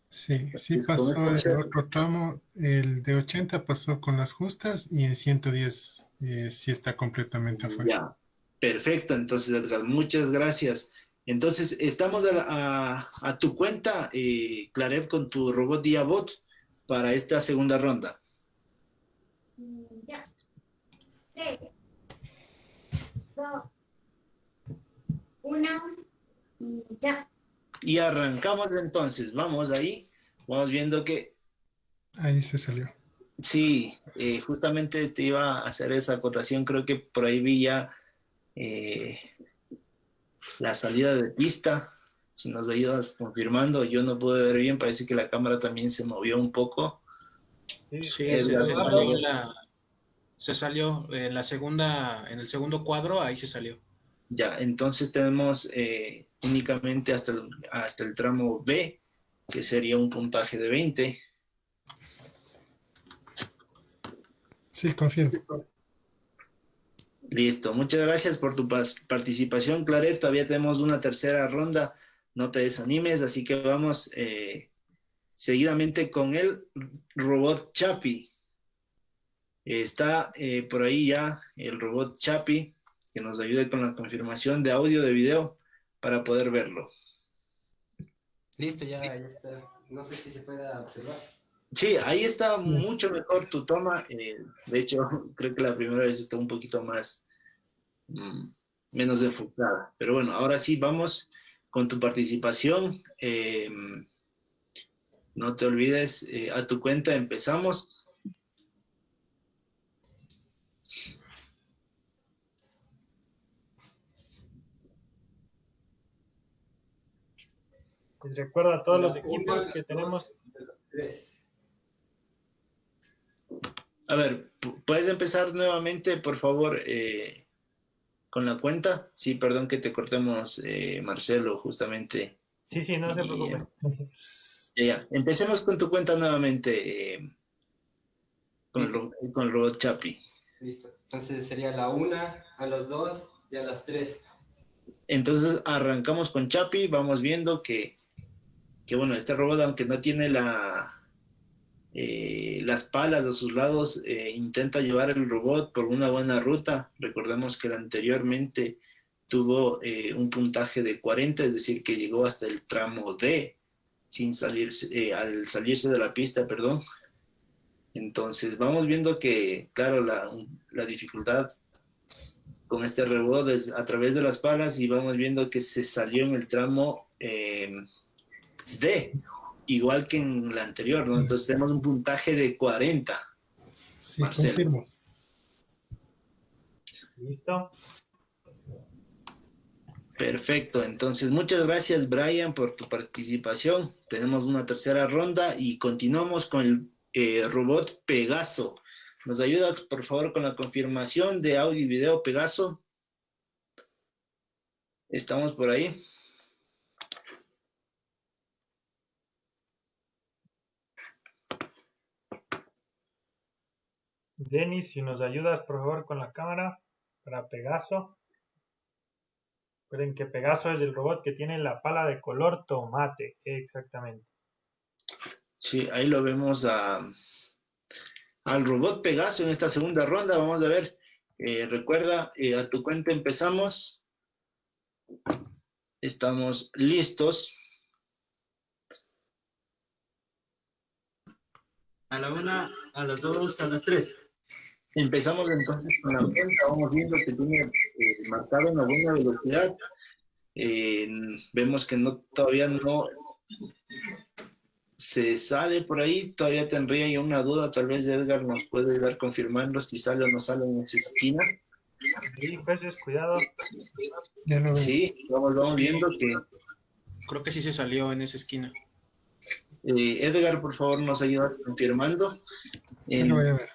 [SPEAKER 3] Sí, sí pasó el otro tramo, el de 80 pasó con las justas y en 110 eh, sí está completamente afuera.
[SPEAKER 5] Ya, perfecto. Entonces, Edgar, muchas gracias. Entonces, estamos a, a- a tu cuenta, eh, Claret, con tu robot Diabot para esta segunda ronda.
[SPEAKER 10] Mm, Ya. Tres. Dos. Una. Ya.
[SPEAKER 5] Y arrancamos entonces. Vamos ahí. Vamos viendo que
[SPEAKER 3] Ahí se salió.
[SPEAKER 5] sí, eh, justamente te iba a hacer esa acotación. Creo que por ahí vi ya eh, la salida de pista. Si nos ayudas confirmando, yo no pude ver bien. Parece que la cámara también se movió un poco.
[SPEAKER 9] Sí,
[SPEAKER 5] verdad.
[SPEAKER 9] salió en la, se salió en la segunda, en el segundo cuadro, ahí se salió.
[SPEAKER 5] Ya, entonces tenemos eh, únicamente hasta el, hasta el tramo B, que sería un puntaje de 20.
[SPEAKER 3] Sí, confirmo.
[SPEAKER 5] Listo, muchas gracias por tu participación, Claret. Todavía tenemos una tercera ronda, no te desanimes, así que vamos eh, seguidamente con el robot Chapi. Está eh, por ahí ya el robot Chapi, que nos ayude con la confirmación de audio, de video, para poder verlo.
[SPEAKER 7] Listo, ya, ya está. No sé si se pueda observar.
[SPEAKER 5] Sí, ahí está mucho mejor tu toma. eh, de hecho, [laughs] creo que la primera vez está un poquito más, mm, menos enfocada. Pero bueno, ahora sí, vamos con tu participación. eh, no te olvides, eh, a tu cuenta empezamos.
[SPEAKER 1] Les recuerdo a todos los equipos que tenemos.
[SPEAKER 7] tres.
[SPEAKER 5] A ver, pu- ¿puedes empezar nuevamente, por favor, eh, con la cuenta? Sí, perdón que te cortemos, eh, Marcelo, justamente.
[SPEAKER 1] Sí, sí, no se
[SPEAKER 5] Y,
[SPEAKER 1] preocupen.
[SPEAKER 5] Ya, ya. Empecemos con tu cuenta nuevamente, eh, con, el, con el robot Chapi.
[SPEAKER 7] Listo. Entonces sería la una, a los dos y a las tres.
[SPEAKER 5] Entonces arrancamos con Chapi, vamos viendo que, que bueno, este robot, aunque no tiene la, eh, las palas a sus lados, eh, intenta llevar el robot por una buena ruta. Recordemos que anteriormente tuvo eh, un puntaje de 40, es decir, que llegó hasta el tramo D, sin salirse, al salirse de la pista, perdón. Entonces vamos viendo que, claro, la, la dificultad con este robot es a través de las palas y vamos viendo que se salió en el tramo D, igual que en la anterior, ¿no? Entonces tenemos un puntaje de 40.
[SPEAKER 3] Sí,
[SPEAKER 5] Marcelo.
[SPEAKER 3] confirmo.
[SPEAKER 1] ¿Listo?
[SPEAKER 5] Perfecto, entonces muchas gracias Brian por tu participación. Tenemos una tercera ronda y continuamos con el eh, robot Pegaso. ¿Nos ayudas por favor con la confirmación de audio y video Pegaso? ¿Estamos por ahí?
[SPEAKER 1] Denis, si nos ayudas, por favor, con la cámara para Pegaso. Recuerden que Pegaso es el robot que tiene la pala de color tomate. Exactamente.
[SPEAKER 5] Sí, ahí lo vemos a, al robot Pegaso en esta segunda ronda. Vamos a ver. Eh, recuerda, eh, a tu cuenta empezamos. Estamos listos.
[SPEAKER 8] A la una, a las dos, a las tres.
[SPEAKER 5] Empezamos entonces con la cuenta, vamos viendo que tiene eh, marcado una buena velocidad. Eh, vemos que no todavía no se sale por ahí, todavía tendría yo una duda, tal vez Edgar nos puede ayudar confirmando si sale o no sale en esa esquina.
[SPEAKER 1] Sí, jueces, cuidado.
[SPEAKER 5] Sí, vamos, vamos viendo que
[SPEAKER 9] Creo que sí se salió en esa esquina.
[SPEAKER 5] eh, Edgar, por favor, nos ayuda confirmando.
[SPEAKER 3] Ya
[SPEAKER 5] En,
[SPEAKER 3] lo voy a ver.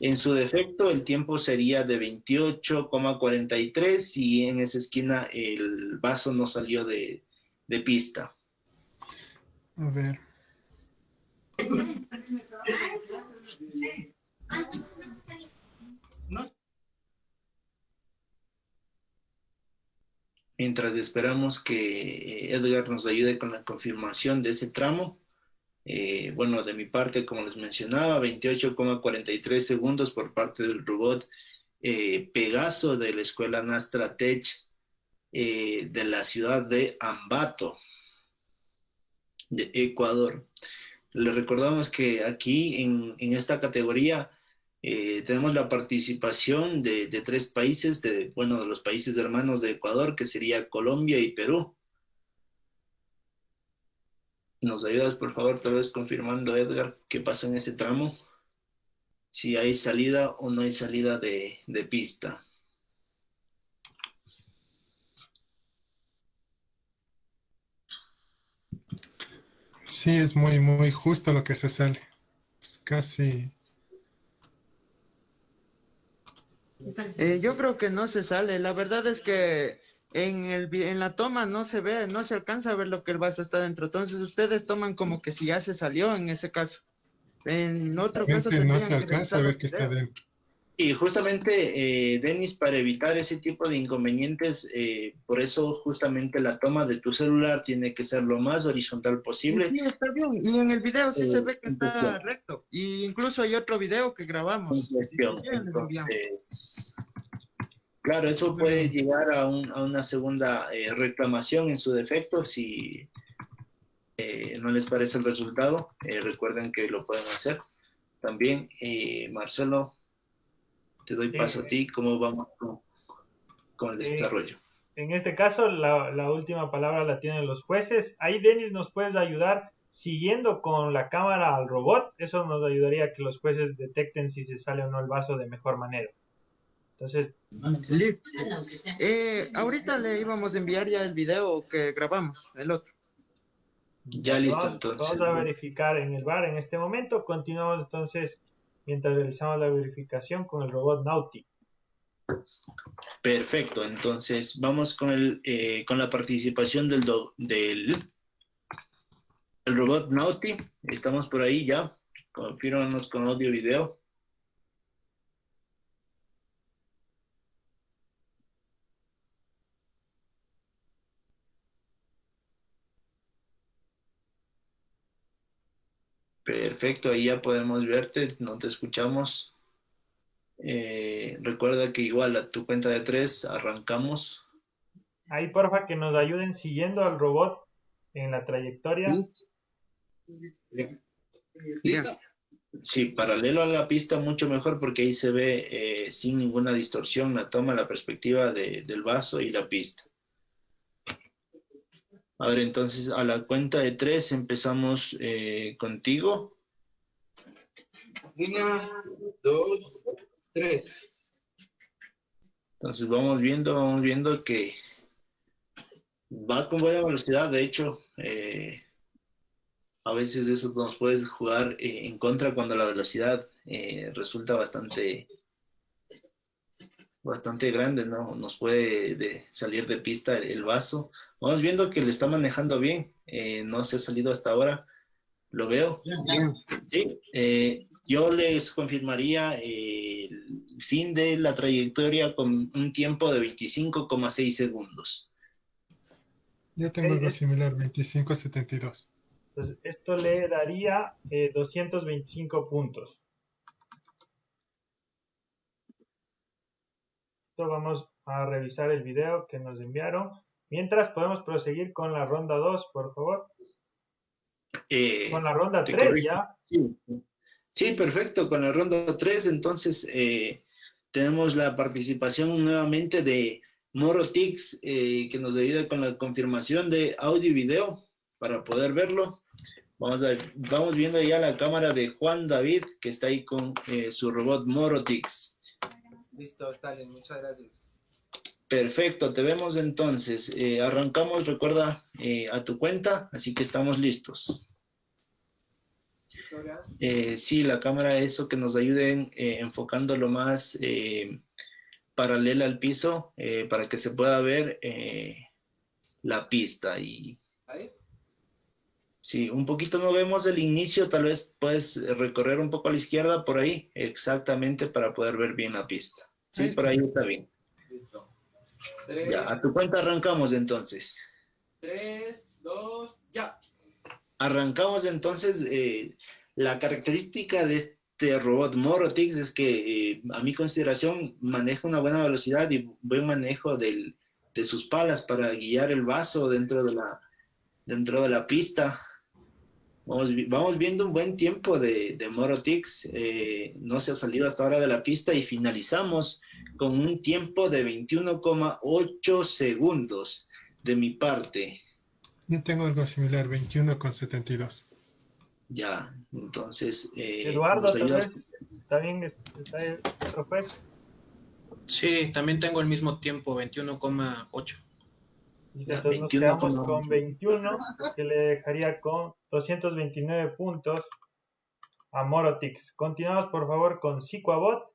[SPEAKER 5] En su defecto, el tiempo sería de 28,43 y en esa esquina el vaso no salió de, de pista.
[SPEAKER 3] A ver.
[SPEAKER 5] Mientras esperamos que eh, Edgar nos ayude con la confirmación de ese tramo. Eh, bueno, de mi parte, como les mencionaba, 28,43 segundos por parte del robot eh, Pegaso de la escuela Nastra Tech eh, de la ciudad de Ambato, de Ecuador. Les recordamos que aquí en, en esta categoría eh, tenemos la participación de, de tres países, de, bueno, de los países hermanos de Ecuador, que sería Colombia y Perú. ¿Nos ayudas, por favor, tal vez confirmando, Edgar, qué pasó en ese tramo? Si hay salida o no hay salida de, de pista.
[SPEAKER 3] Sí, es muy, muy justo lo que se sale. Es casi.
[SPEAKER 4] Eh, yo creo que no se sale. La verdad es que en el en la toma no se ve, no se alcanza a ver lo que el vaso está dentro. Entonces ustedes toman como que si ya se salió en ese caso. En otro caso
[SPEAKER 3] no se alcanza a ver qué está dentro.
[SPEAKER 5] Y justamente, eh, Denis, para evitar ese tipo de inconvenientes, eh, por eso justamente la toma de tu celular tiene que ser lo más horizontal posible.
[SPEAKER 4] Sí, está bien. Y en el video sí se
[SPEAKER 5] Eh,
[SPEAKER 4] ve que está
[SPEAKER 5] cuestión.
[SPEAKER 4] recto. Y incluso hay otro video que grabamos.
[SPEAKER 5] en cuestión. Entonces, claro, eso puede llegar a, un- a una segunda eh, reclamación en su defecto si eh, no les parece el resultado. eh, recuerden que lo pueden hacer. También, Marcelo, te doy
[SPEAKER 1] Sí.
[SPEAKER 5] paso a ti. ¿Cómo vamos con, con el desarrollo?
[SPEAKER 1] En este caso, la, la última palabra la tienen los jueces. Ahí, Denis, nos puedes ayudar siguiendo con la cámara al robot. Eso nos ayudaría a que los jueces detecten si se sale o no el vaso de mejor manera. Entonces.
[SPEAKER 4] Eh, ahorita le íbamos a enviar ya el video que grabamos, el otro.
[SPEAKER 5] Ya listo,
[SPEAKER 1] vamos,
[SPEAKER 5] entonces.
[SPEAKER 1] vamos a verificar en el bar en este momento. Continuamos entonces mientras realizamos la verificación con el robot Nauti.
[SPEAKER 5] Perfecto, entonces vamos con el eh, con la participación del, do- del el robot Nauti. Estamos por ahí ya. Confírmanos con audio y video. Perfecto, ahí ya podemos verte, no te escuchamos. Eh, recuerda que igual a tu cuenta de tres arrancamos.
[SPEAKER 1] Ahí, porfa, que nos ayuden siguiendo al robot en la trayectoria.
[SPEAKER 8] ¿Listo?
[SPEAKER 5] Sí, paralelo a la pista mucho mejor porque ahí se ve eh, sin ninguna distorsión la toma, la perspectiva de- del vaso y la pista. A ver, entonces a la cuenta de tres empezamos eh, contigo.
[SPEAKER 8] Una, dos, tres.
[SPEAKER 5] Entonces vamos viendo, vamos viendo que va con buena velocidad. De hecho, eh, a veces eso nos puede jugar eh, en contra cuando la velocidad resulta bastante, bastante grande, ¿no? Nos puede de- salir de pista el, el vaso. Vamos viendo que lo está manejando bien. eh, no se ha salido hasta ahora. Lo veo. Sí, eh, yo les confirmaría eh, el fin de la trayectoria con un tiempo de 25,6 segundos.
[SPEAKER 3] Ya tengo algo similar, 25.72.
[SPEAKER 1] Entonces, esto le daría eh, 225 puntos. Esto vamos a revisar el video que nos enviaron. Mientras podemos proseguir con la ronda 2, por favor.
[SPEAKER 5] Eh,
[SPEAKER 1] Con la ronda
[SPEAKER 5] te
[SPEAKER 1] 3
[SPEAKER 5] corrijo.
[SPEAKER 1] ya.
[SPEAKER 5] Sí. Sí, perfecto. Con la ronda 3, entonces eh, tenemos la participación nuevamente de Morotix, eh, que nos ayuda con la confirmación de audio y video para poder verlo. Vamos, a, vamos viendo ya la cámara de Juan David, que está ahí con eh, su robot Morotix.
[SPEAKER 2] Listo, Stalin, muchas gracias.
[SPEAKER 5] Perfecto, te vemos entonces. Eh, arrancamos, recuerda, eh, a tu cuenta, así que estamos listos. Eh, sí, la cámara, eso que nos ayuden enfocando lo más paralela al piso para que se pueda ver la pista. Y sí, un poquito no vemos el inicio, tal vez puedes recorrer un poco a la izquierda por ahí, exactamente para poder ver bien la pista. Sí, por ahí está bien.
[SPEAKER 2] Listo. Tres,
[SPEAKER 5] Ya, a tu cuenta arrancamos entonces.
[SPEAKER 2] tres, dos, ya.
[SPEAKER 5] Arrancamos entonces. eh, la característica de este robot Morotix es que, eh, a mi consideración, maneja una buena velocidad y buen manejo del- de sus palas para guiar el vaso dentro de la, dentro de la pista. Vamos, vamos viendo un buen tiempo de, de Morotix. eh, no se ha salido hasta ahora de la pista y finalizamos con un tiempo de 21,8 segundos de mi parte.
[SPEAKER 3] Yo tengo algo similar, 21 con 72.
[SPEAKER 5] Ya, entonces. eh,
[SPEAKER 1] Eduardo,
[SPEAKER 5] nos
[SPEAKER 1] también está el otro juez.
[SPEAKER 9] Sí, también tengo el mismo tiempo, 21,8.
[SPEAKER 1] Listo,
[SPEAKER 5] Ya,
[SPEAKER 1] entonces nos
[SPEAKER 5] 21
[SPEAKER 1] quedamos
[SPEAKER 5] con-
[SPEAKER 1] con 21, que le dejaría con 229 puntos a Morotix. Continuamos, por favor, con Psicoabot.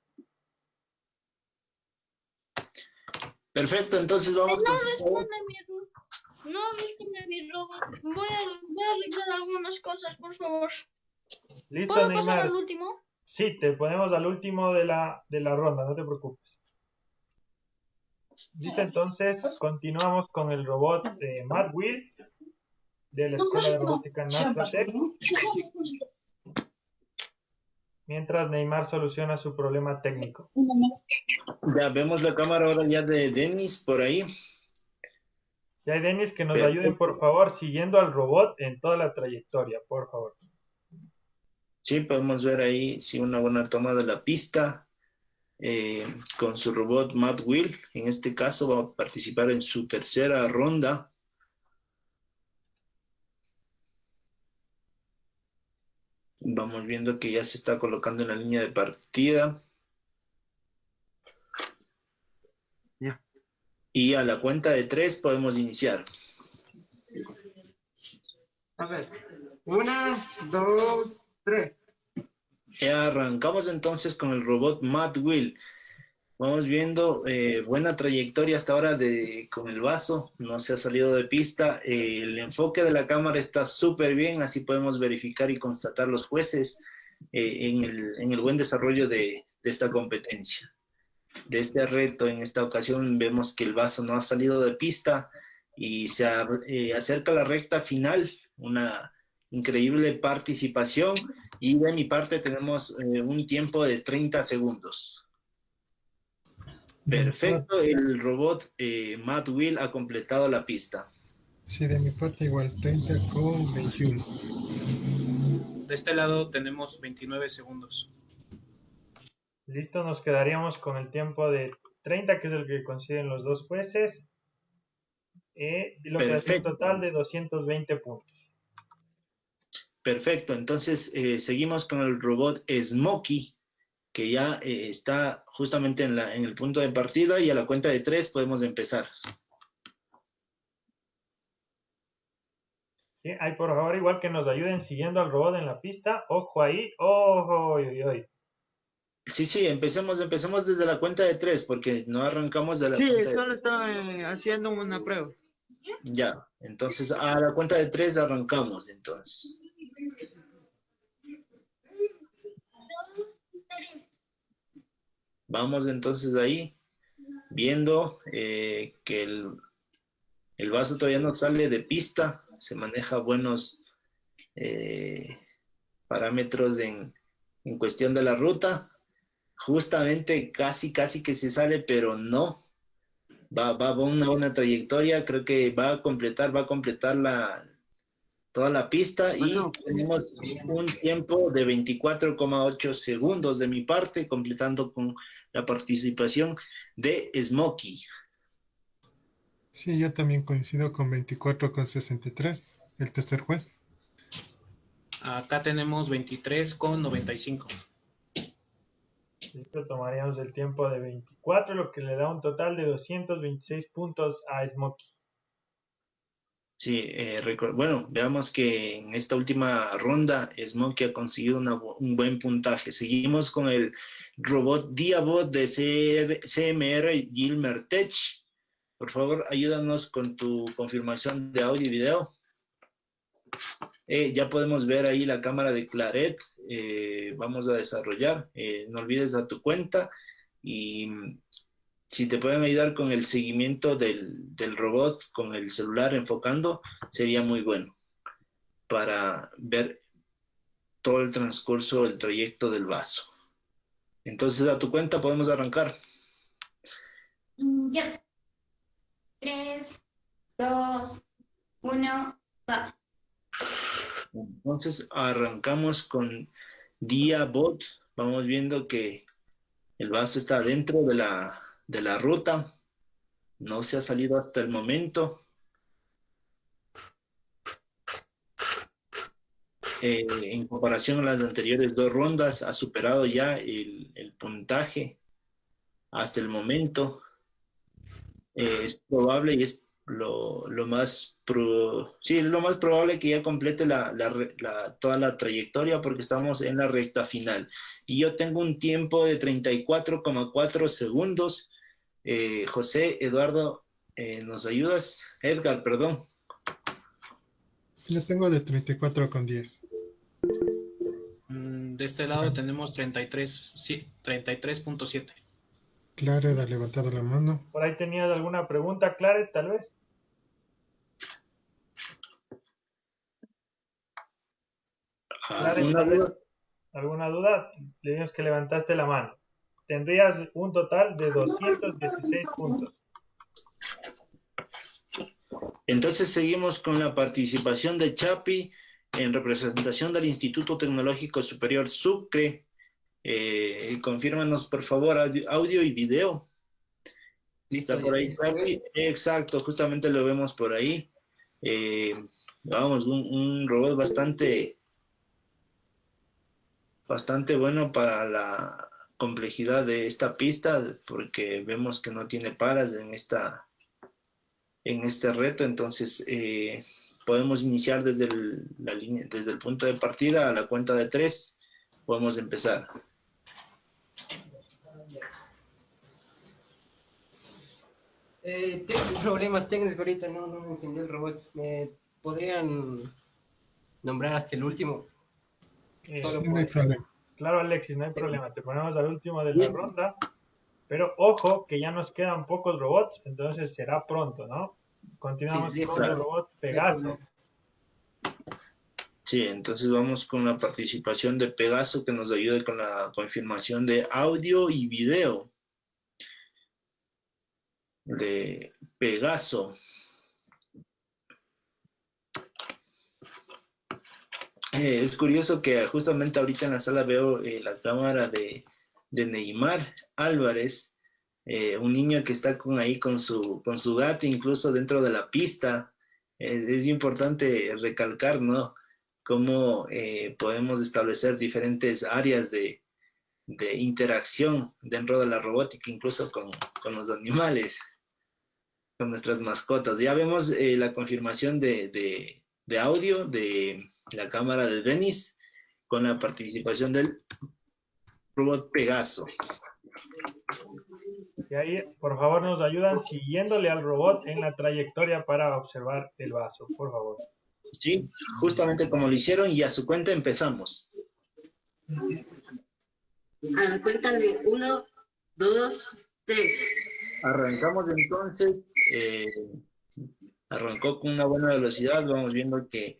[SPEAKER 5] Perfecto, entonces vamos
[SPEAKER 11] No
[SPEAKER 5] con.
[SPEAKER 11] responde mi ro- No responde mi robot. Voy a, voy a arreglar algunas cosas, por favor.
[SPEAKER 1] Listo,
[SPEAKER 11] ¿Puedo pasar
[SPEAKER 1] Neymar.
[SPEAKER 11] al último?
[SPEAKER 1] Sí, te ponemos al último de la, de la ronda, no te preocupes. Listo, entonces continuamos con el robot de Matt Will de la Escuela de Robótica Nastratec. [laughs] Mientras Neymar soluciona su problema técnico.
[SPEAKER 5] Ya vemos la cámara ahora ya de Denis por ahí.
[SPEAKER 1] Ya hay Denis que nos ayuden, por favor, siguiendo al robot en toda la trayectoria, por favor.
[SPEAKER 5] Sí, podemos ver ahí sí, una buena toma de la pista eh, con su robot Matt Will. En este caso va a participar en su tercera ronda. Vamos viendo que ya se está colocando en la línea de partida.
[SPEAKER 4] Ya.
[SPEAKER 5] Y a la cuenta de tres podemos iniciar.
[SPEAKER 4] A ver. Una, dos, tres.
[SPEAKER 5] Ya arrancamos entonces con el robot Matt Will. Vamos viendo eh, buena trayectoria hasta ahora de, con el vaso, no se ha salido de pista. Eh, el enfoque de la cámara está súper bien, así podemos verificar y constatar los jueces eh, en, el, en el buen desarrollo de, de esta competencia. De este reto, en esta ocasión vemos que el vaso no ha salido de pista y se a- eh, acerca la recta final, una increíble participación y de mi parte tenemos eh, un tiempo de 30 segundos. Perfecto, el robot eh, Matt Will ha completado la pista.
[SPEAKER 3] Sí, de mi parte igual, 30 con 21.
[SPEAKER 9] De este lado tenemos 29 segundos.
[SPEAKER 1] Listo, nos quedaríamos con el tiempo de 30, que es el que consiguen los dos jueces. Eh, y lo que hace un total de 220 puntos.
[SPEAKER 5] Perfecto, entonces eh, seguimos con el robot Smokey, que ya eh, está justamente en, la, en el punto de partida y a la cuenta de tres podemos empezar.
[SPEAKER 1] Sí, ahí por favor, igual que nos ayuden siguiendo al robot en la pista. Ojo ahí, ojo, oy, oy, oy.
[SPEAKER 5] Sí, sí, empecemos, empecemos desde la cuenta de tres, porque no arrancamos de la
[SPEAKER 4] Sí,
[SPEAKER 5] cuenta de
[SPEAKER 4] solo estaba eh, haciendo una prueba.
[SPEAKER 5] Ya, entonces a la cuenta de tres arrancamos, entonces. Vamos entonces ahí, viendo eh, que el, el vaso todavía no sale de pista, se maneja buenos eh, parámetros en, en cuestión de la ruta. Justamente casi, casi que se sale, pero no. Va, va, va una buena trayectoria, creo que va a completar, va a completar la, toda la pista y tenemos un tiempo de 24,8 segundos de mi parte, completando con la participación de Smokey.
[SPEAKER 3] Sí, yo también coincido con 24,63, el tercer juez.
[SPEAKER 9] Acá tenemos 23 con 95.
[SPEAKER 1] Listo, tomaríamos el tiempo de 24, lo que le da un total de 226 puntos a Smokey.
[SPEAKER 5] Sí, eh, bueno, veamos que en esta última ronda Smokey ha conseguido una un buen puntaje. Seguimos con el robot Diabot de CMR Gilmer Tech. Por favor, ayúdanos con tu confirmación de audio y video. Eh, ya podemos ver ahí la cámara de Claret. eh, vamos a desarrollar. Eh, no olvides a tu cuenta y si te pueden ayudar con el seguimiento del, del robot con el celular enfocando, sería muy bueno para ver todo el transcurso, el trayecto del vaso. Entonces, a tu cuenta podemos arrancar.
[SPEAKER 10] Mm, Ya. Tres, dos, uno, va.
[SPEAKER 5] Entonces, arrancamos con Diabot. Vamos viendo que el vaso está dentro de la, de la ruta. No se ha salido hasta el momento. Eh, en comparación a las anteriores dos rondas, ha superado ya el, puntaje hasta el momento. Eh, es probable y es lo, más pro- sí, es lo más probable que ya complete la, la toda la trayectoria porque estamos en la recta final. Y yo tengo un tiempo de 34,4 segundos. Eh, José Eduardo, eh, ¿nos ayudas? Edgar, perdón.
[SPEAKER 3] Yo tengo de 34 con 10.
[SPEAKER 9] Mm, De este lado tenemos 33, sí, 33.7.
[SPEAKER 3] Claret ha levantado la mano.
[SPEAKER 1] Por ahí tenías alguna pregunta, Claret, tal vez. Claret,
[SPEAKER 5] ¿Alguna
[SPEAKER 1] tal vez,
[SPEAKER 5] duda?
[SPEAKER 1] ¿Alguna duda? Le dices que levantaste la mano. Tendrías un total de 216 puntos.
[SPEAKER 5] Entonces seguimos con la participación de Chapi en representación del Instituto Tecnológico Superior Sucre. Eh, confírmanos, por favor, audio, y video.
[SPEAKER 7] Listo,
[SPEAKER 5] Está por ahí. Exacto, justamente lo vemos por ahí. Eh, vamos, un, un robot bastante, bastante bueno para la complejidad de esta pista, porque vemos que no tiene paras en esta, en este reto, entonces eh, podemos iniciar desde el, la línea, desde el punto de partida a la cuenta de tres, podemos empezar.
[SPEAKER 7] Eh, tengo problemas técnicos ahorita, no, no me encendió el robot. ¿Me podrían nombrar hasta el último?
[SPEAKER 1] Eh,
[SPEAKER 7] Solo
[SPEAKER 3] Sí,
[SPEAKER 7] por-
[SPEAKER 3] no hay problema.
[SPEAKER 1] Claro, Alexis, no hay problema. Te ponemos al último de la ronda. Pero ojo, que ya nos quedan pocos robots, entonces será pronto, ¿no? Continuamos
[SPEAKER 7] Sí,
[SPEAKER 1] con el robot Pegaso.
[SPEAKER 5] Sí, entonces vamos con la participación de Pegaso que nos ayude con la confirmación de audio y video. De Pegaso. Eh, es curioso que justamente ahorita en la sala veo eh, la cámara de, de Neymar Álvarez, eh, un niño que está con ahí con su, con su gato incluso dentro de la pista. Eh, es importante recalcar, ¿no? Cómo eh, podemos establecer diferentes áreas de, de interacción dentro de la robótica, incluso con, con los animales, con nuestras mascotas. Ya vemos eh, la confirmación de, de, de audio de la cámara de Denis con la participación del robot Pegaso.
[SPEAKER 1] Y ahí, por favor, nos ayudan siguiéndole al robot en la trayectoria para observar el vaso, por favor.
[SPEAKER 5] Sí, justamente como lo hicieron y a su cuenta empezamos.
[SPEAKER 6] A la cuenta de uno, dos, tres.
[SPEAKER 5] Arrancamos entonces, eh, arrancó con una buena velocidad, vamos viendo que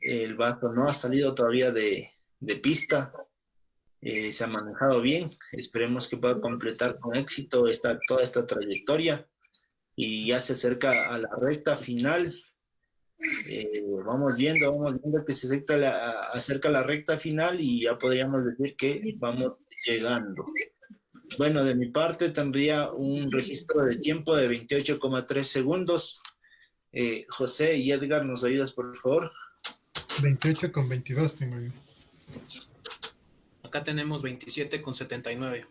[SPEAKER 5] el vaso no ha salido todavía de, de pista, eh, se ha manejado bien, esperemos que pueda completar con éxito esta, toda esta trayectoria. y ya se acerca a la recta final. Eh, vamos viendo, vamos viendo que se acerca la, la recta final y ya podríamos decir que vamos llegando. Bueno, de mi parte tendría un registro de tiempo de 28,3 segundos. Eh, José y Edgar, ¿nos ayudas por favor?
[SPEAKER 3] 28 con 22 tengo yo.
[SPEAKER 9] Acá tenemos 27 con 79.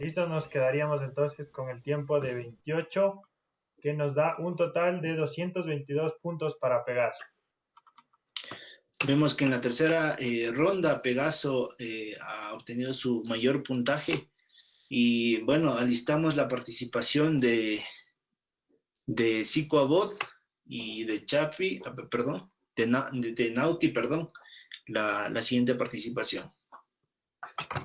[SPEAKER 1] Listo, nos quedaríamos entonces con el tiempo de 28, que nos da un total de 222 puntos para Pegaso.
[SPEAKER 5] Vemos que en la tercera eh, ronda Pegaso eh, ha obtenido su mayor puntaje y bueno, alistamos la participación de, de Zico Abod y de Chapi, ah, perdón, de, de, Nauti, perdón, la, siguiente participación.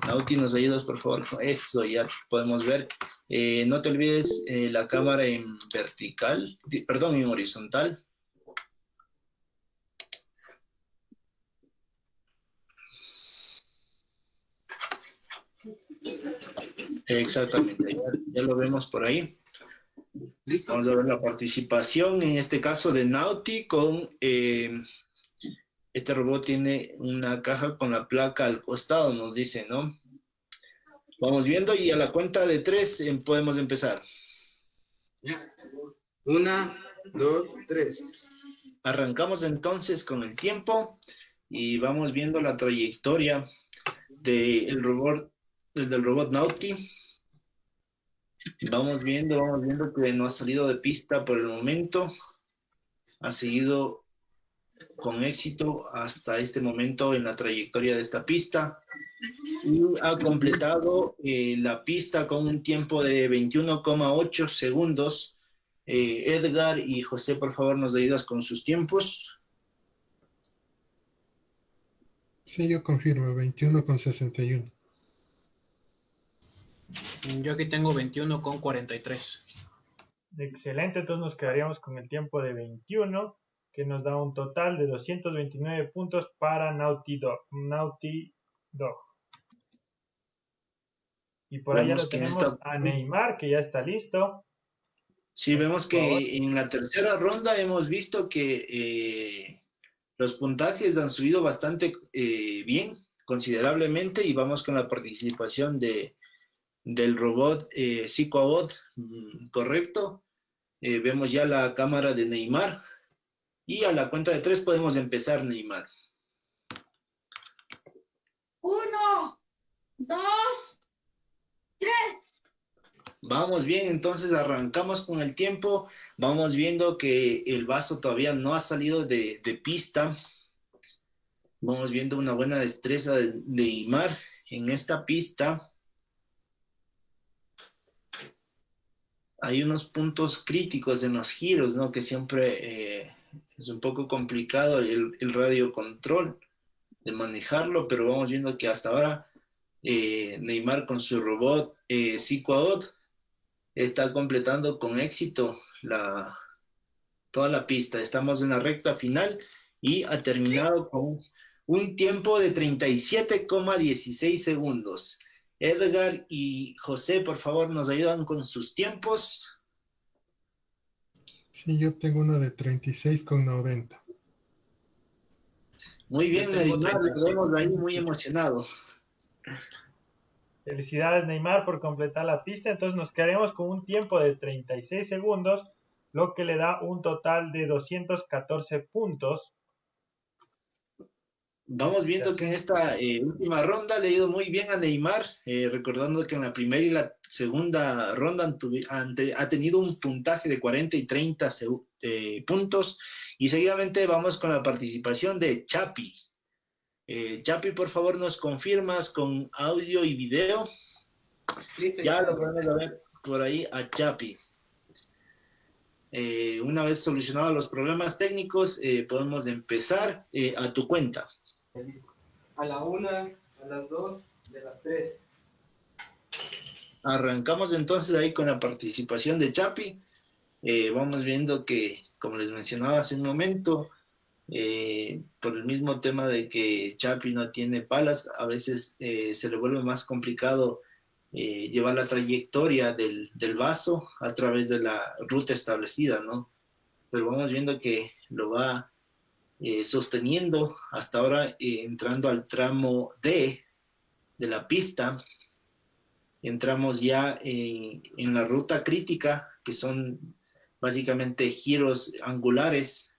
[SPEAKER 5] Nauti, nos ayudas, por favor. Eso ya podemos ver. Eh, no te olvides la cámara en vertical, perdón, en horizontal. Exactamente, ya, lo vemos por ahí. Vamos a ver la participación, en este caso de Nauti, con eh, este robot tiene una caja con la placa al costado, nos dice, ¿no? Vamos viendo y a la cuenta de tres eh, podemos empezar.
[SPEAKER 8] Una, dos, tres.
[SPEAKER 5] Arrancamos entonces con el tiempo y vamos viendo la trayectoria del robot el del robot Nauti. Vamos viendo, vamos viendo que no ha salido de pista por el momento. Ha seguido con éxito hasta este momento en la trayectoria de esta pista y ha completado eh, la pista con un tiempo de 21,8 segundos. Eh, Edgar y José, por favor, nos ayudas con sus tiempos.
[SPEAKER 3] Sí, yo confirmo, 21,61.
[SPEAKER 9] Yo aquí tengo 21 con 43.
[SPEAKER 1] Excelente, entonces nos quedaríamos con el tiempo de 21, que nos da un total de 229 puntos para Naughty Dog. Naughty Dog. Y por allá lo tenemos a Neymar, que ya está listo.
[SPEAKER 5] Sí, vemos que en la tercera ronda hemos visto que eh, los puntajes han subido bastante eh, bien, considerablemente, y vamos con la participación de del robot eh, mm, correcto. Eh, vemos ya la cámara de Neymar. Y a la cuenta de tres podemos empezar, Neymar.
[SPEAKER 11] Uno, dos, tres.
[SPEAKER 5] Vamos bien, entonces arrancamos con el tiempo. Vamos viendo que el vaso todavía no ha salido de, de pista. Vamos viendo una buena destreza de Neymar en esta pista. hay unos puntos críticos en los giros, ¿no? Que siempre eh, es un poco complicado el, el, radio control de manejarlo, pero vamos viendo que hasta ahora eh, Neymar con su robot eh, está completando con éxito la, toda la pista. Estamos en la recta final y ha terminado con un tiempo de 37,16 segundos. Edgar y José, por favor, nos ayudan con sus tiempos.
[SPEAKER 3] Sí, yo tengo uno de 36 con 90.
[SPEAKER 5] Muy bien, Neymar, lo vemos ahí muy emocionado.
[SPEAKER 1] Felicidades, Neymar, por completar la pista. Entonces nos quedaremos con un tiempo de 36 segundos, lo que le da un total de 214 puntos
[SPEAKER 5] Vamos viendo que en esta eh, última ronda le ha ido muy bien a Neymar, eh, recordando que en la primera y la segunda ronda ha tenido un puntaje de 40 y 30 eh, puntos. Y seguidamente vamos con la participación de Chapi. Chapi, por favor, nos confirmas con audio y video. ya lo podemos ver por ahí a Chapi. una vez solucionados los problemas técnicos, podemos empezar a tu cuenta.
[SPEAKER 7] A la una, a las dos, de las tres.
[SPEAKER 5] Arrancamos entonces ahí con la participación de Chapi. Eh, vamos viendo que, como les mencionaba hace un momento, eh, por el mismo tema de que Chapi no tiene palas, a veces eh, se le vuelve más complicado llevar la trayectoria del, del, vaso a través de la ruta establecida, ¿no? Pero vamos viendo que lo va eh, sosteniendo hasta ahora eh, entrando al tramo D de la pista. Entramos ya en, en la ruta crítica, que son básicamente giros angulares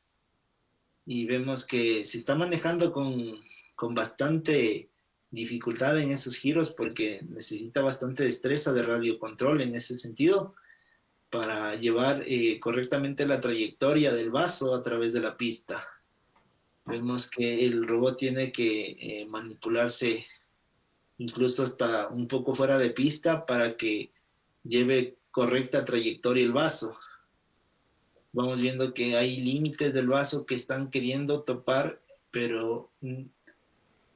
[SPEAKER 5] y vemos que se está manejando con, con bastante dificultad en esos giros porque necesita bastante destreza de radiocontrol en ese sentido para llevar eh, correctamente la trayectoria del vaso a través de la pista. Vemos que el robot tiene que eh, manipularse incluso hasta un poco fuera de pista para que lleve correcta trayectoria el vaso. Vamos viendo que hay límites del vaso que están queriendo topar, pero en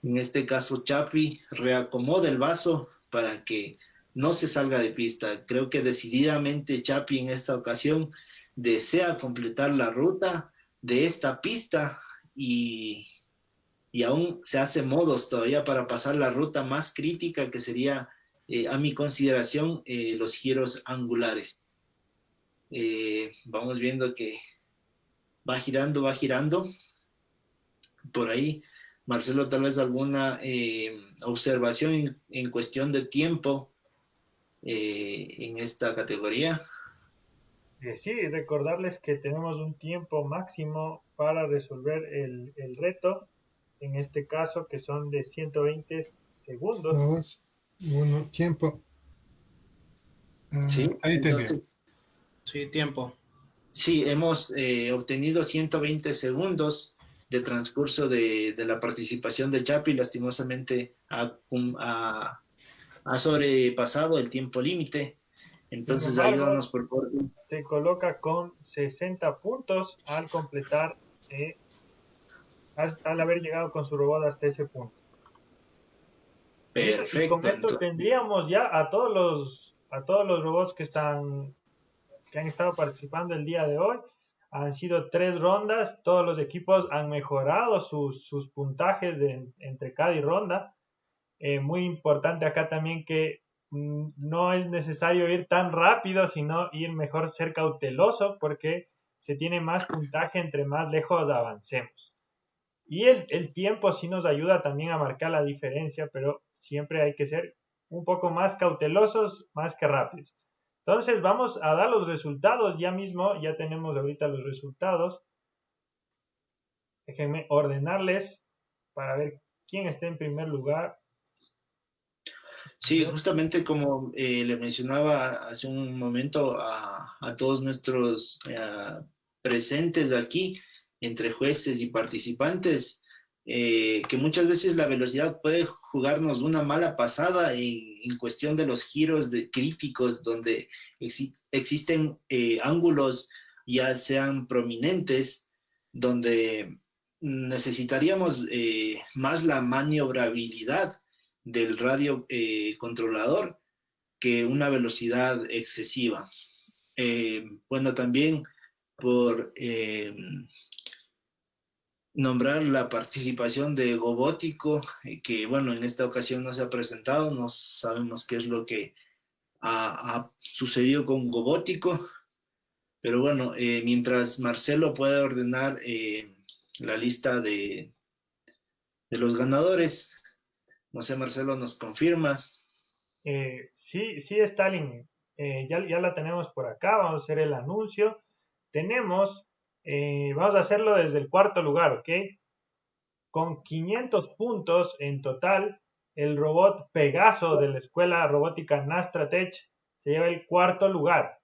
[SPEAKER 5] este caso Chapi reacomoda el vaso para que no se salga de pista. Creo que decididamente Chapi en esta ocasión desea completar la ruta de esta pista y, y aún se hace modos todavía para pasar la ruta más crítica que sería, eh, a mi consideración, eh, los giros angulares. Eh, vamos viendo que va girando, va girando. Por ahí Marcelo, tal vez alguna eh, observación en, cuestión de tiempo eh, en esta categoría.
[SPEAKER 1] Eh, sí, recordarles que tenemos un tiempo máximo para resolver el, reto, en este caso que son de 120 segundos.
[SPEAKER 3] Dos, uno, tiempo.
[SPEAKER 5] Ah, sí,
[SPEAKER 3] ahí
[SPEAKER 9] Sí, tiempo.
[SPEAKER 5] Sí, hemos obtenido 120 segundos de transcurso de, la participación de Chapi, lastimosamente ha, ha, sobrepasado el tiempo límite. Entonces, ayúdanos por favor.
[SPEAKER 1] Se coloca con 60 puntos al completar, eh, al, haber llegado con su robot hasta ese punto.
[SPEAKER 5] Perfecto.
[SPEAKER 1] Y con esto tendríamos ya a todos los a todos los robots que están que han estado participando el día de hoy han sido tres rondas, todos los equipos han mejorado sus, puntajes de, entre cada ronda. Eh, muy importante acá también que mm, no es necesario ir tan rápido, sino ir mejor ser cauteloso porque se tiene más puntaje entre más lejos avancemos. Y el, el tiempo sí nos ayuda también a marcar la diferencia, pero siempre hay que ser un poco más cautelosos más que rápidos. Entonces vamos a dar los resultados ya mismo, ya tenemos ahorita los resultados. Déjenme ordenarles para ver quién está en primer lugar.
[SPEAKER 5] Sí, justamente como eh, le mencionaba hace un momento a, todos nuestros eh, presentes aquí, entre jueces y participantes, eh, que muchas veces la velocidad puede jugarnos una mala pasada en, cuestión de los giros de críticos donde existen eh, ángulos ya sean prominentes donde necesitaríamos eh, más la maniobrabilidad del radio controlador que una velocidad excesiva. bueno, también por nombrar la participación de Gobótico, eh, que bueno, en esta ocasión no se ha presentado, no sabemos qué es lo que ha, sucedido con Gobótico, pero bueno, eh, mientras Marcelo puede ordenar eh, la lista de, de los ganadores, no sé, Marcelo, ¿nos confirmas?
[SPEAKER 1] sí, sí, Stalin, ya, ya la tenemos por acá, vamos a hacer el anuncio. Tenemos eh, vamos a hacerlo desde el cuarto lugar, ¿ok? Con 500 puntos en total, el robot Pegaso de la Escuela Robótica Nastratech se lleva el cuarto lugar.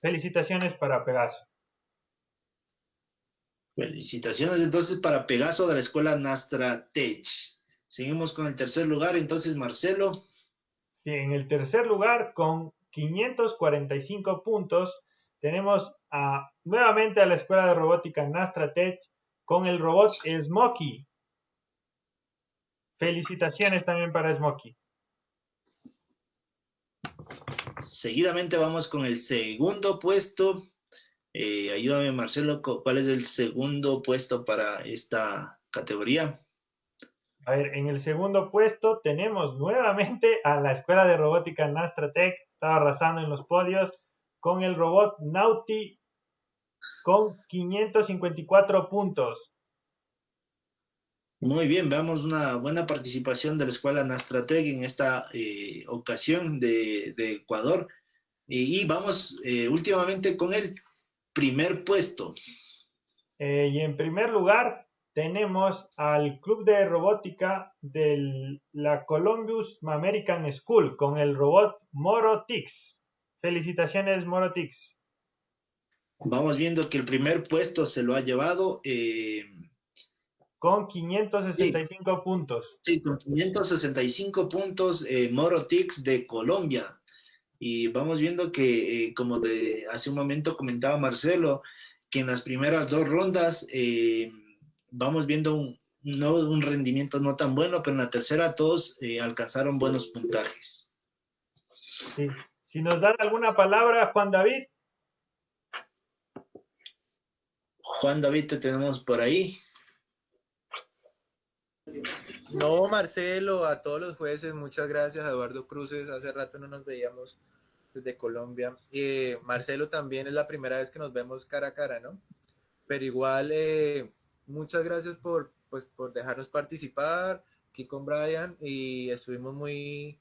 [SPEAKER 1] Felicitaciones para Pegaso.
[SPEAKER 5] Felicitaciones entonces para Pegaso de la Escuela Nastratech. Seguimos con el tercer lugar, entonces Marcelo.
[SPEAKER 1] Sí, en el tercer lugar, con 545 puntos, tenemos a, nuevamente a la Escuela de Robótica Nastratech con el robot Smokey. Felicitaciones también para Smokey.
[SPEAKER 5] Seguidamente vamos con el segundo puesto. Eh, ayúdame Marcelo, ¿cuál es el segundo puesto para esta categoría?
[SPEAKER 1] A ver, en el segundo puesto tenemos nuevamente a la Escuela de Robótica Nastratec. Estaba arrasando en los podios con el robot Nauti con 554 puntos.
[SPEAKER 5] Muy bien, veamos una buena participación de la Escuela Nastratec en esta eh, ocasión de, de Ecuador. Y, y vamos eh, últimamente con el primer puesto.
[SPEAKER 1] Eh, y en primer lugar tenemos al Club de Robótica de la Columbus American School con el robot Morotix. Felicitaciones, Morotix.
[SPEAKER 5] Vamos viendo que el primer puesto se lo ha llevado. eh,
[SPEAKER 1] Con 565 puntos.
[SPEAKER 5] Sí, con 565 puntos, eh, Morotix de Colombia. Y vamos viendo que, eh, como de hace un momento comentaba Marcelo, que en las primeras dos rondas eh, vamos viendo un, no, un rendimiento no tan bueno, pero en la tercera todos eh, alcanzaron buenos puntajes.
[SPEAKER 1] Sí. Si nos dan alguna palabra, Juan David.
[SPEAKER 5] Juan David, te tenemos por ahí.
[SPEAKER 2] No, Marcelo, a todos los jueces, muchas gracias. A Eduardo Cruces, hace rato no nos veíamos desde Colombia. Eh, Marcelo también es la primera vez que nos vemos cara a cara, ¿no? Pero igual, eh, muchas gracias por, pues, por dejarnos participar aquí con Brian y estuvimos muy,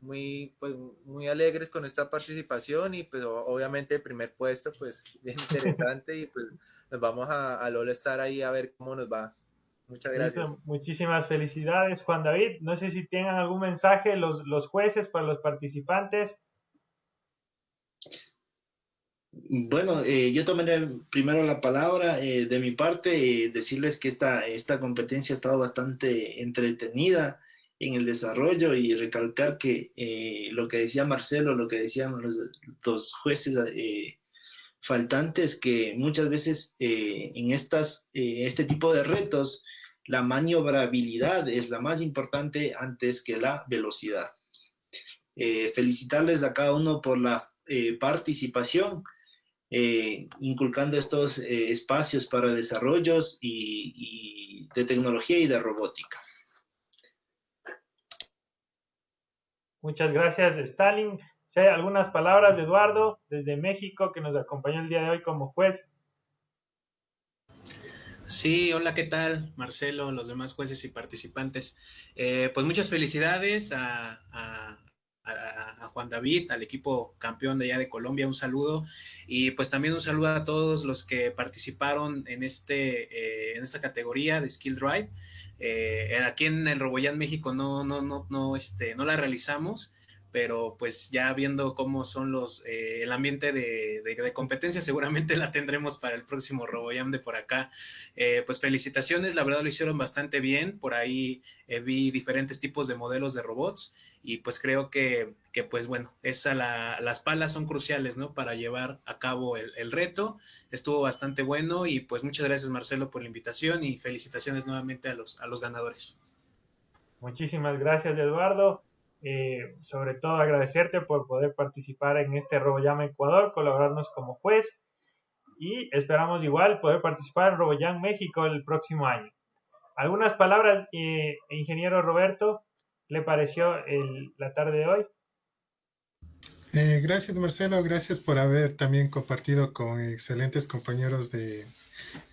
[SPEAKER 2] muy, pues, muy alegres con esta participación y pues obviamente el primer puesto, pues bien [laughs] interesante y pues nos vamos a, al All Star ahí a ver cómo nos va. Muchas gracias.
[SPEAKER 1] Listo, Muchísimas felicidades, Juan David. No sé si tengan algún mensaje los, los jueces para los participantes.
[SPEAKER 5] Bueno, eh, yo tomaré primero la palabra eh, de mi parte, eh, decirles que esta, esta competencia ha estado bastante entretenida en el desarrollo y recalcar que eh, lo que decía Marcelo, lo que decían los, los jueces faltantes, que muchas veces en estas, este tipo de retos la maniobrabilidad es la más importante antes que la velocidad. Felicitarles a cada uno por la participación eh, inculcando estos eh, espacios para desarrollos y, y de tecnología y de robótica.
[SPEAKER 1] Muchas gracias, Stalin. Si hay algunas palabras de Eduardo desde México que nos acompañó el día de hoy como juez.
[SPEAKER 9] Sí, hola, ¿qué tal? Marcelo, los demás jueces y participantes. Eh, pues muchas felicidades a, a- a- Juan David, al equipo campeón de allá de Colombia, un saludo. Y pues también un saludo a todos los que participaron en, este, eh, en esta categoría de Skill Drive. Eh, aquí en el Roboyán México no, no, no, no, este, no la realizamos pero pues ya viendo cómo son los eh, el ambiente de, de, competencia seguramente [laughs] la tendremos para el próximo RoboJam de por acá. Eh, pues felicitaciones la verdad lo hicieron bastante bien. Por ahí eh, vi diferentes tipos de modelos de robots y pues creo que, que pues bueno esa la, las palas son cruciales no para llevar a cabo el, el reto. Estuvo bastante bueno y pues muchas gracias Marcelo por la invitación y felicitaciones nuevamente a los a los ganadores.
[SPEAKER 1] Muchísimas gracias Eduardo eh, sobre todo agradecerte por poder participar en este RoboJam Ecuador, colaborarnos como juez y esperamos igual poder participar en RoboJam México el próximo año. ¿Algunas palabras, eh, ingeniero Roberto, le pareció la tarde de hoy?
[SPEAKER 3] Eh, gracias Marcelo, gracias por haber también compartido con excelentes compañeros de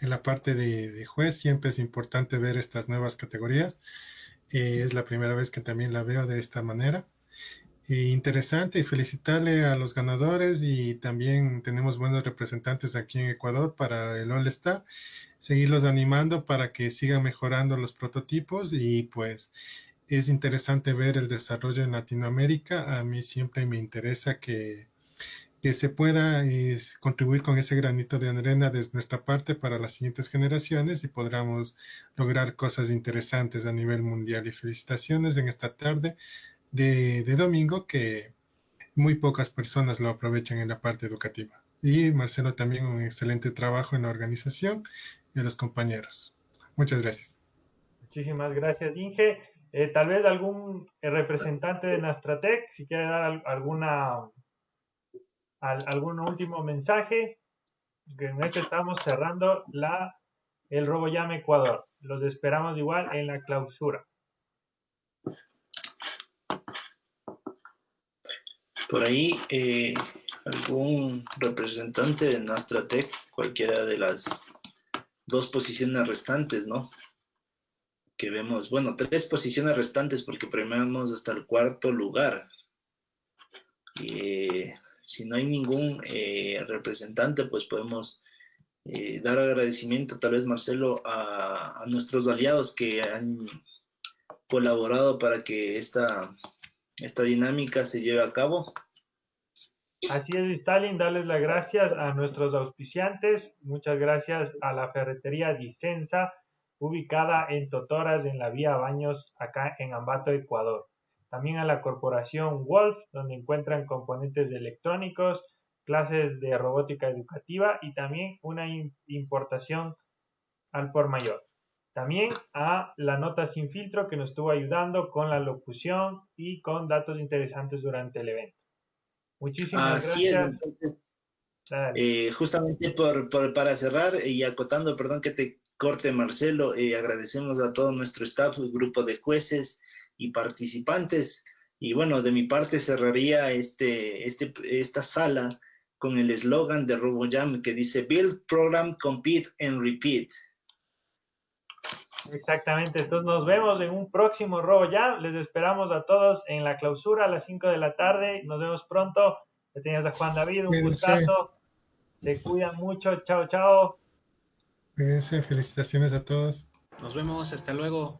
[SPEAKER 3] en la parte de juez. Siempre es importante ver estas nuevas categorías. Eh, es la primera vez que también la veo de esta manera. Eh, interesante y felicitarle a los ganadores y también tenemos buenos representantes aquí en Ecuador para el All Star. Seguirlos animando para que sigan mejorando los prototipos y pues es interesante ver el desarrollo en Latinoamérica. A mí siempre me interesa que, que se pueda es, contribuir con ese granito de arena desde nuestra parte para las siguientes generaciones y podamos lograr cosas interesantes a nivel mundial. Y felicitaciones en esta tarde de, de domingo que muy pocas personas lo aprovechan en la parte educativa. Y Marcelo también un excelente trabajo en la organización y a los compañeros. Muchas gracias.
[SPEAKER 1] Muchísimas gracias, Inge. Eh, tal vez algún representante de Nastratec, si quiere dar al, alguna al, algún último mensaje. En este estamos cerrando la, el Robo Llama Ecuador. Los esperamos igual en la clausura.
[SPEAKER 5] Por ahí, eh, algún representante de Nastratec, cualquiera de las dos posiciones restantes, ¿no? Que vemos, bueno, tres posiciones restantes porque premiamos hasta el cuarto lugar. Eh, si no hay ningún eh, representante, pues podemos eh, dar agradecimiento, tal vez Marcelo, a, nuestros aliados que han colaborado para que esta, esta dinámica se lleve a cabo.
[SPEAKER 1] Así es, Stalin, darles las gracias a nuestros auspiciantes. Muchas gracias a la ferretería Dicenza, ubicada en Totoras, en la vía Baños, acá en Ambato, Ecuador. También a la corporación Wolf, donde encuentran componentes electrónicos, clases de robótica educativa y también una importación al por mayor. También a la nota sin filtro que nos estuvo ayudando con la locución y con datos interesantes durante el evento. Muchísimas
[SPEAKER 5] Así
[SPEAKER 1] gracias.
[SPEAKER 5] Es, eh, justamente por, por, para cerrar y acotando, perdón que te corte Marcelo, eh, agradecemos a todo nuestro staff, el grupo de jueces y participantes. Y bueno, de mi parte cerraría este, este, esta sala con el eslogan de RoboJam que dice Build, Program, Compete and Repeat.
[SPEAKER 1] Exactamente, entonces nos vemos en un próximo RoboJam. Les esperamos a todos en la clausura a las 5 de la tarde. Nos vemos pronto. Que tenías a Juan David, un
[SPEAKER 3] Cuídense.
[SPEAKER 1] gustazo. Se cuidan mucho. Chao, chao.
[SPEAKER 3] Cuídense, felicitaciones a todos.
[SPEAKER 9] Nos vemos, hasta luego.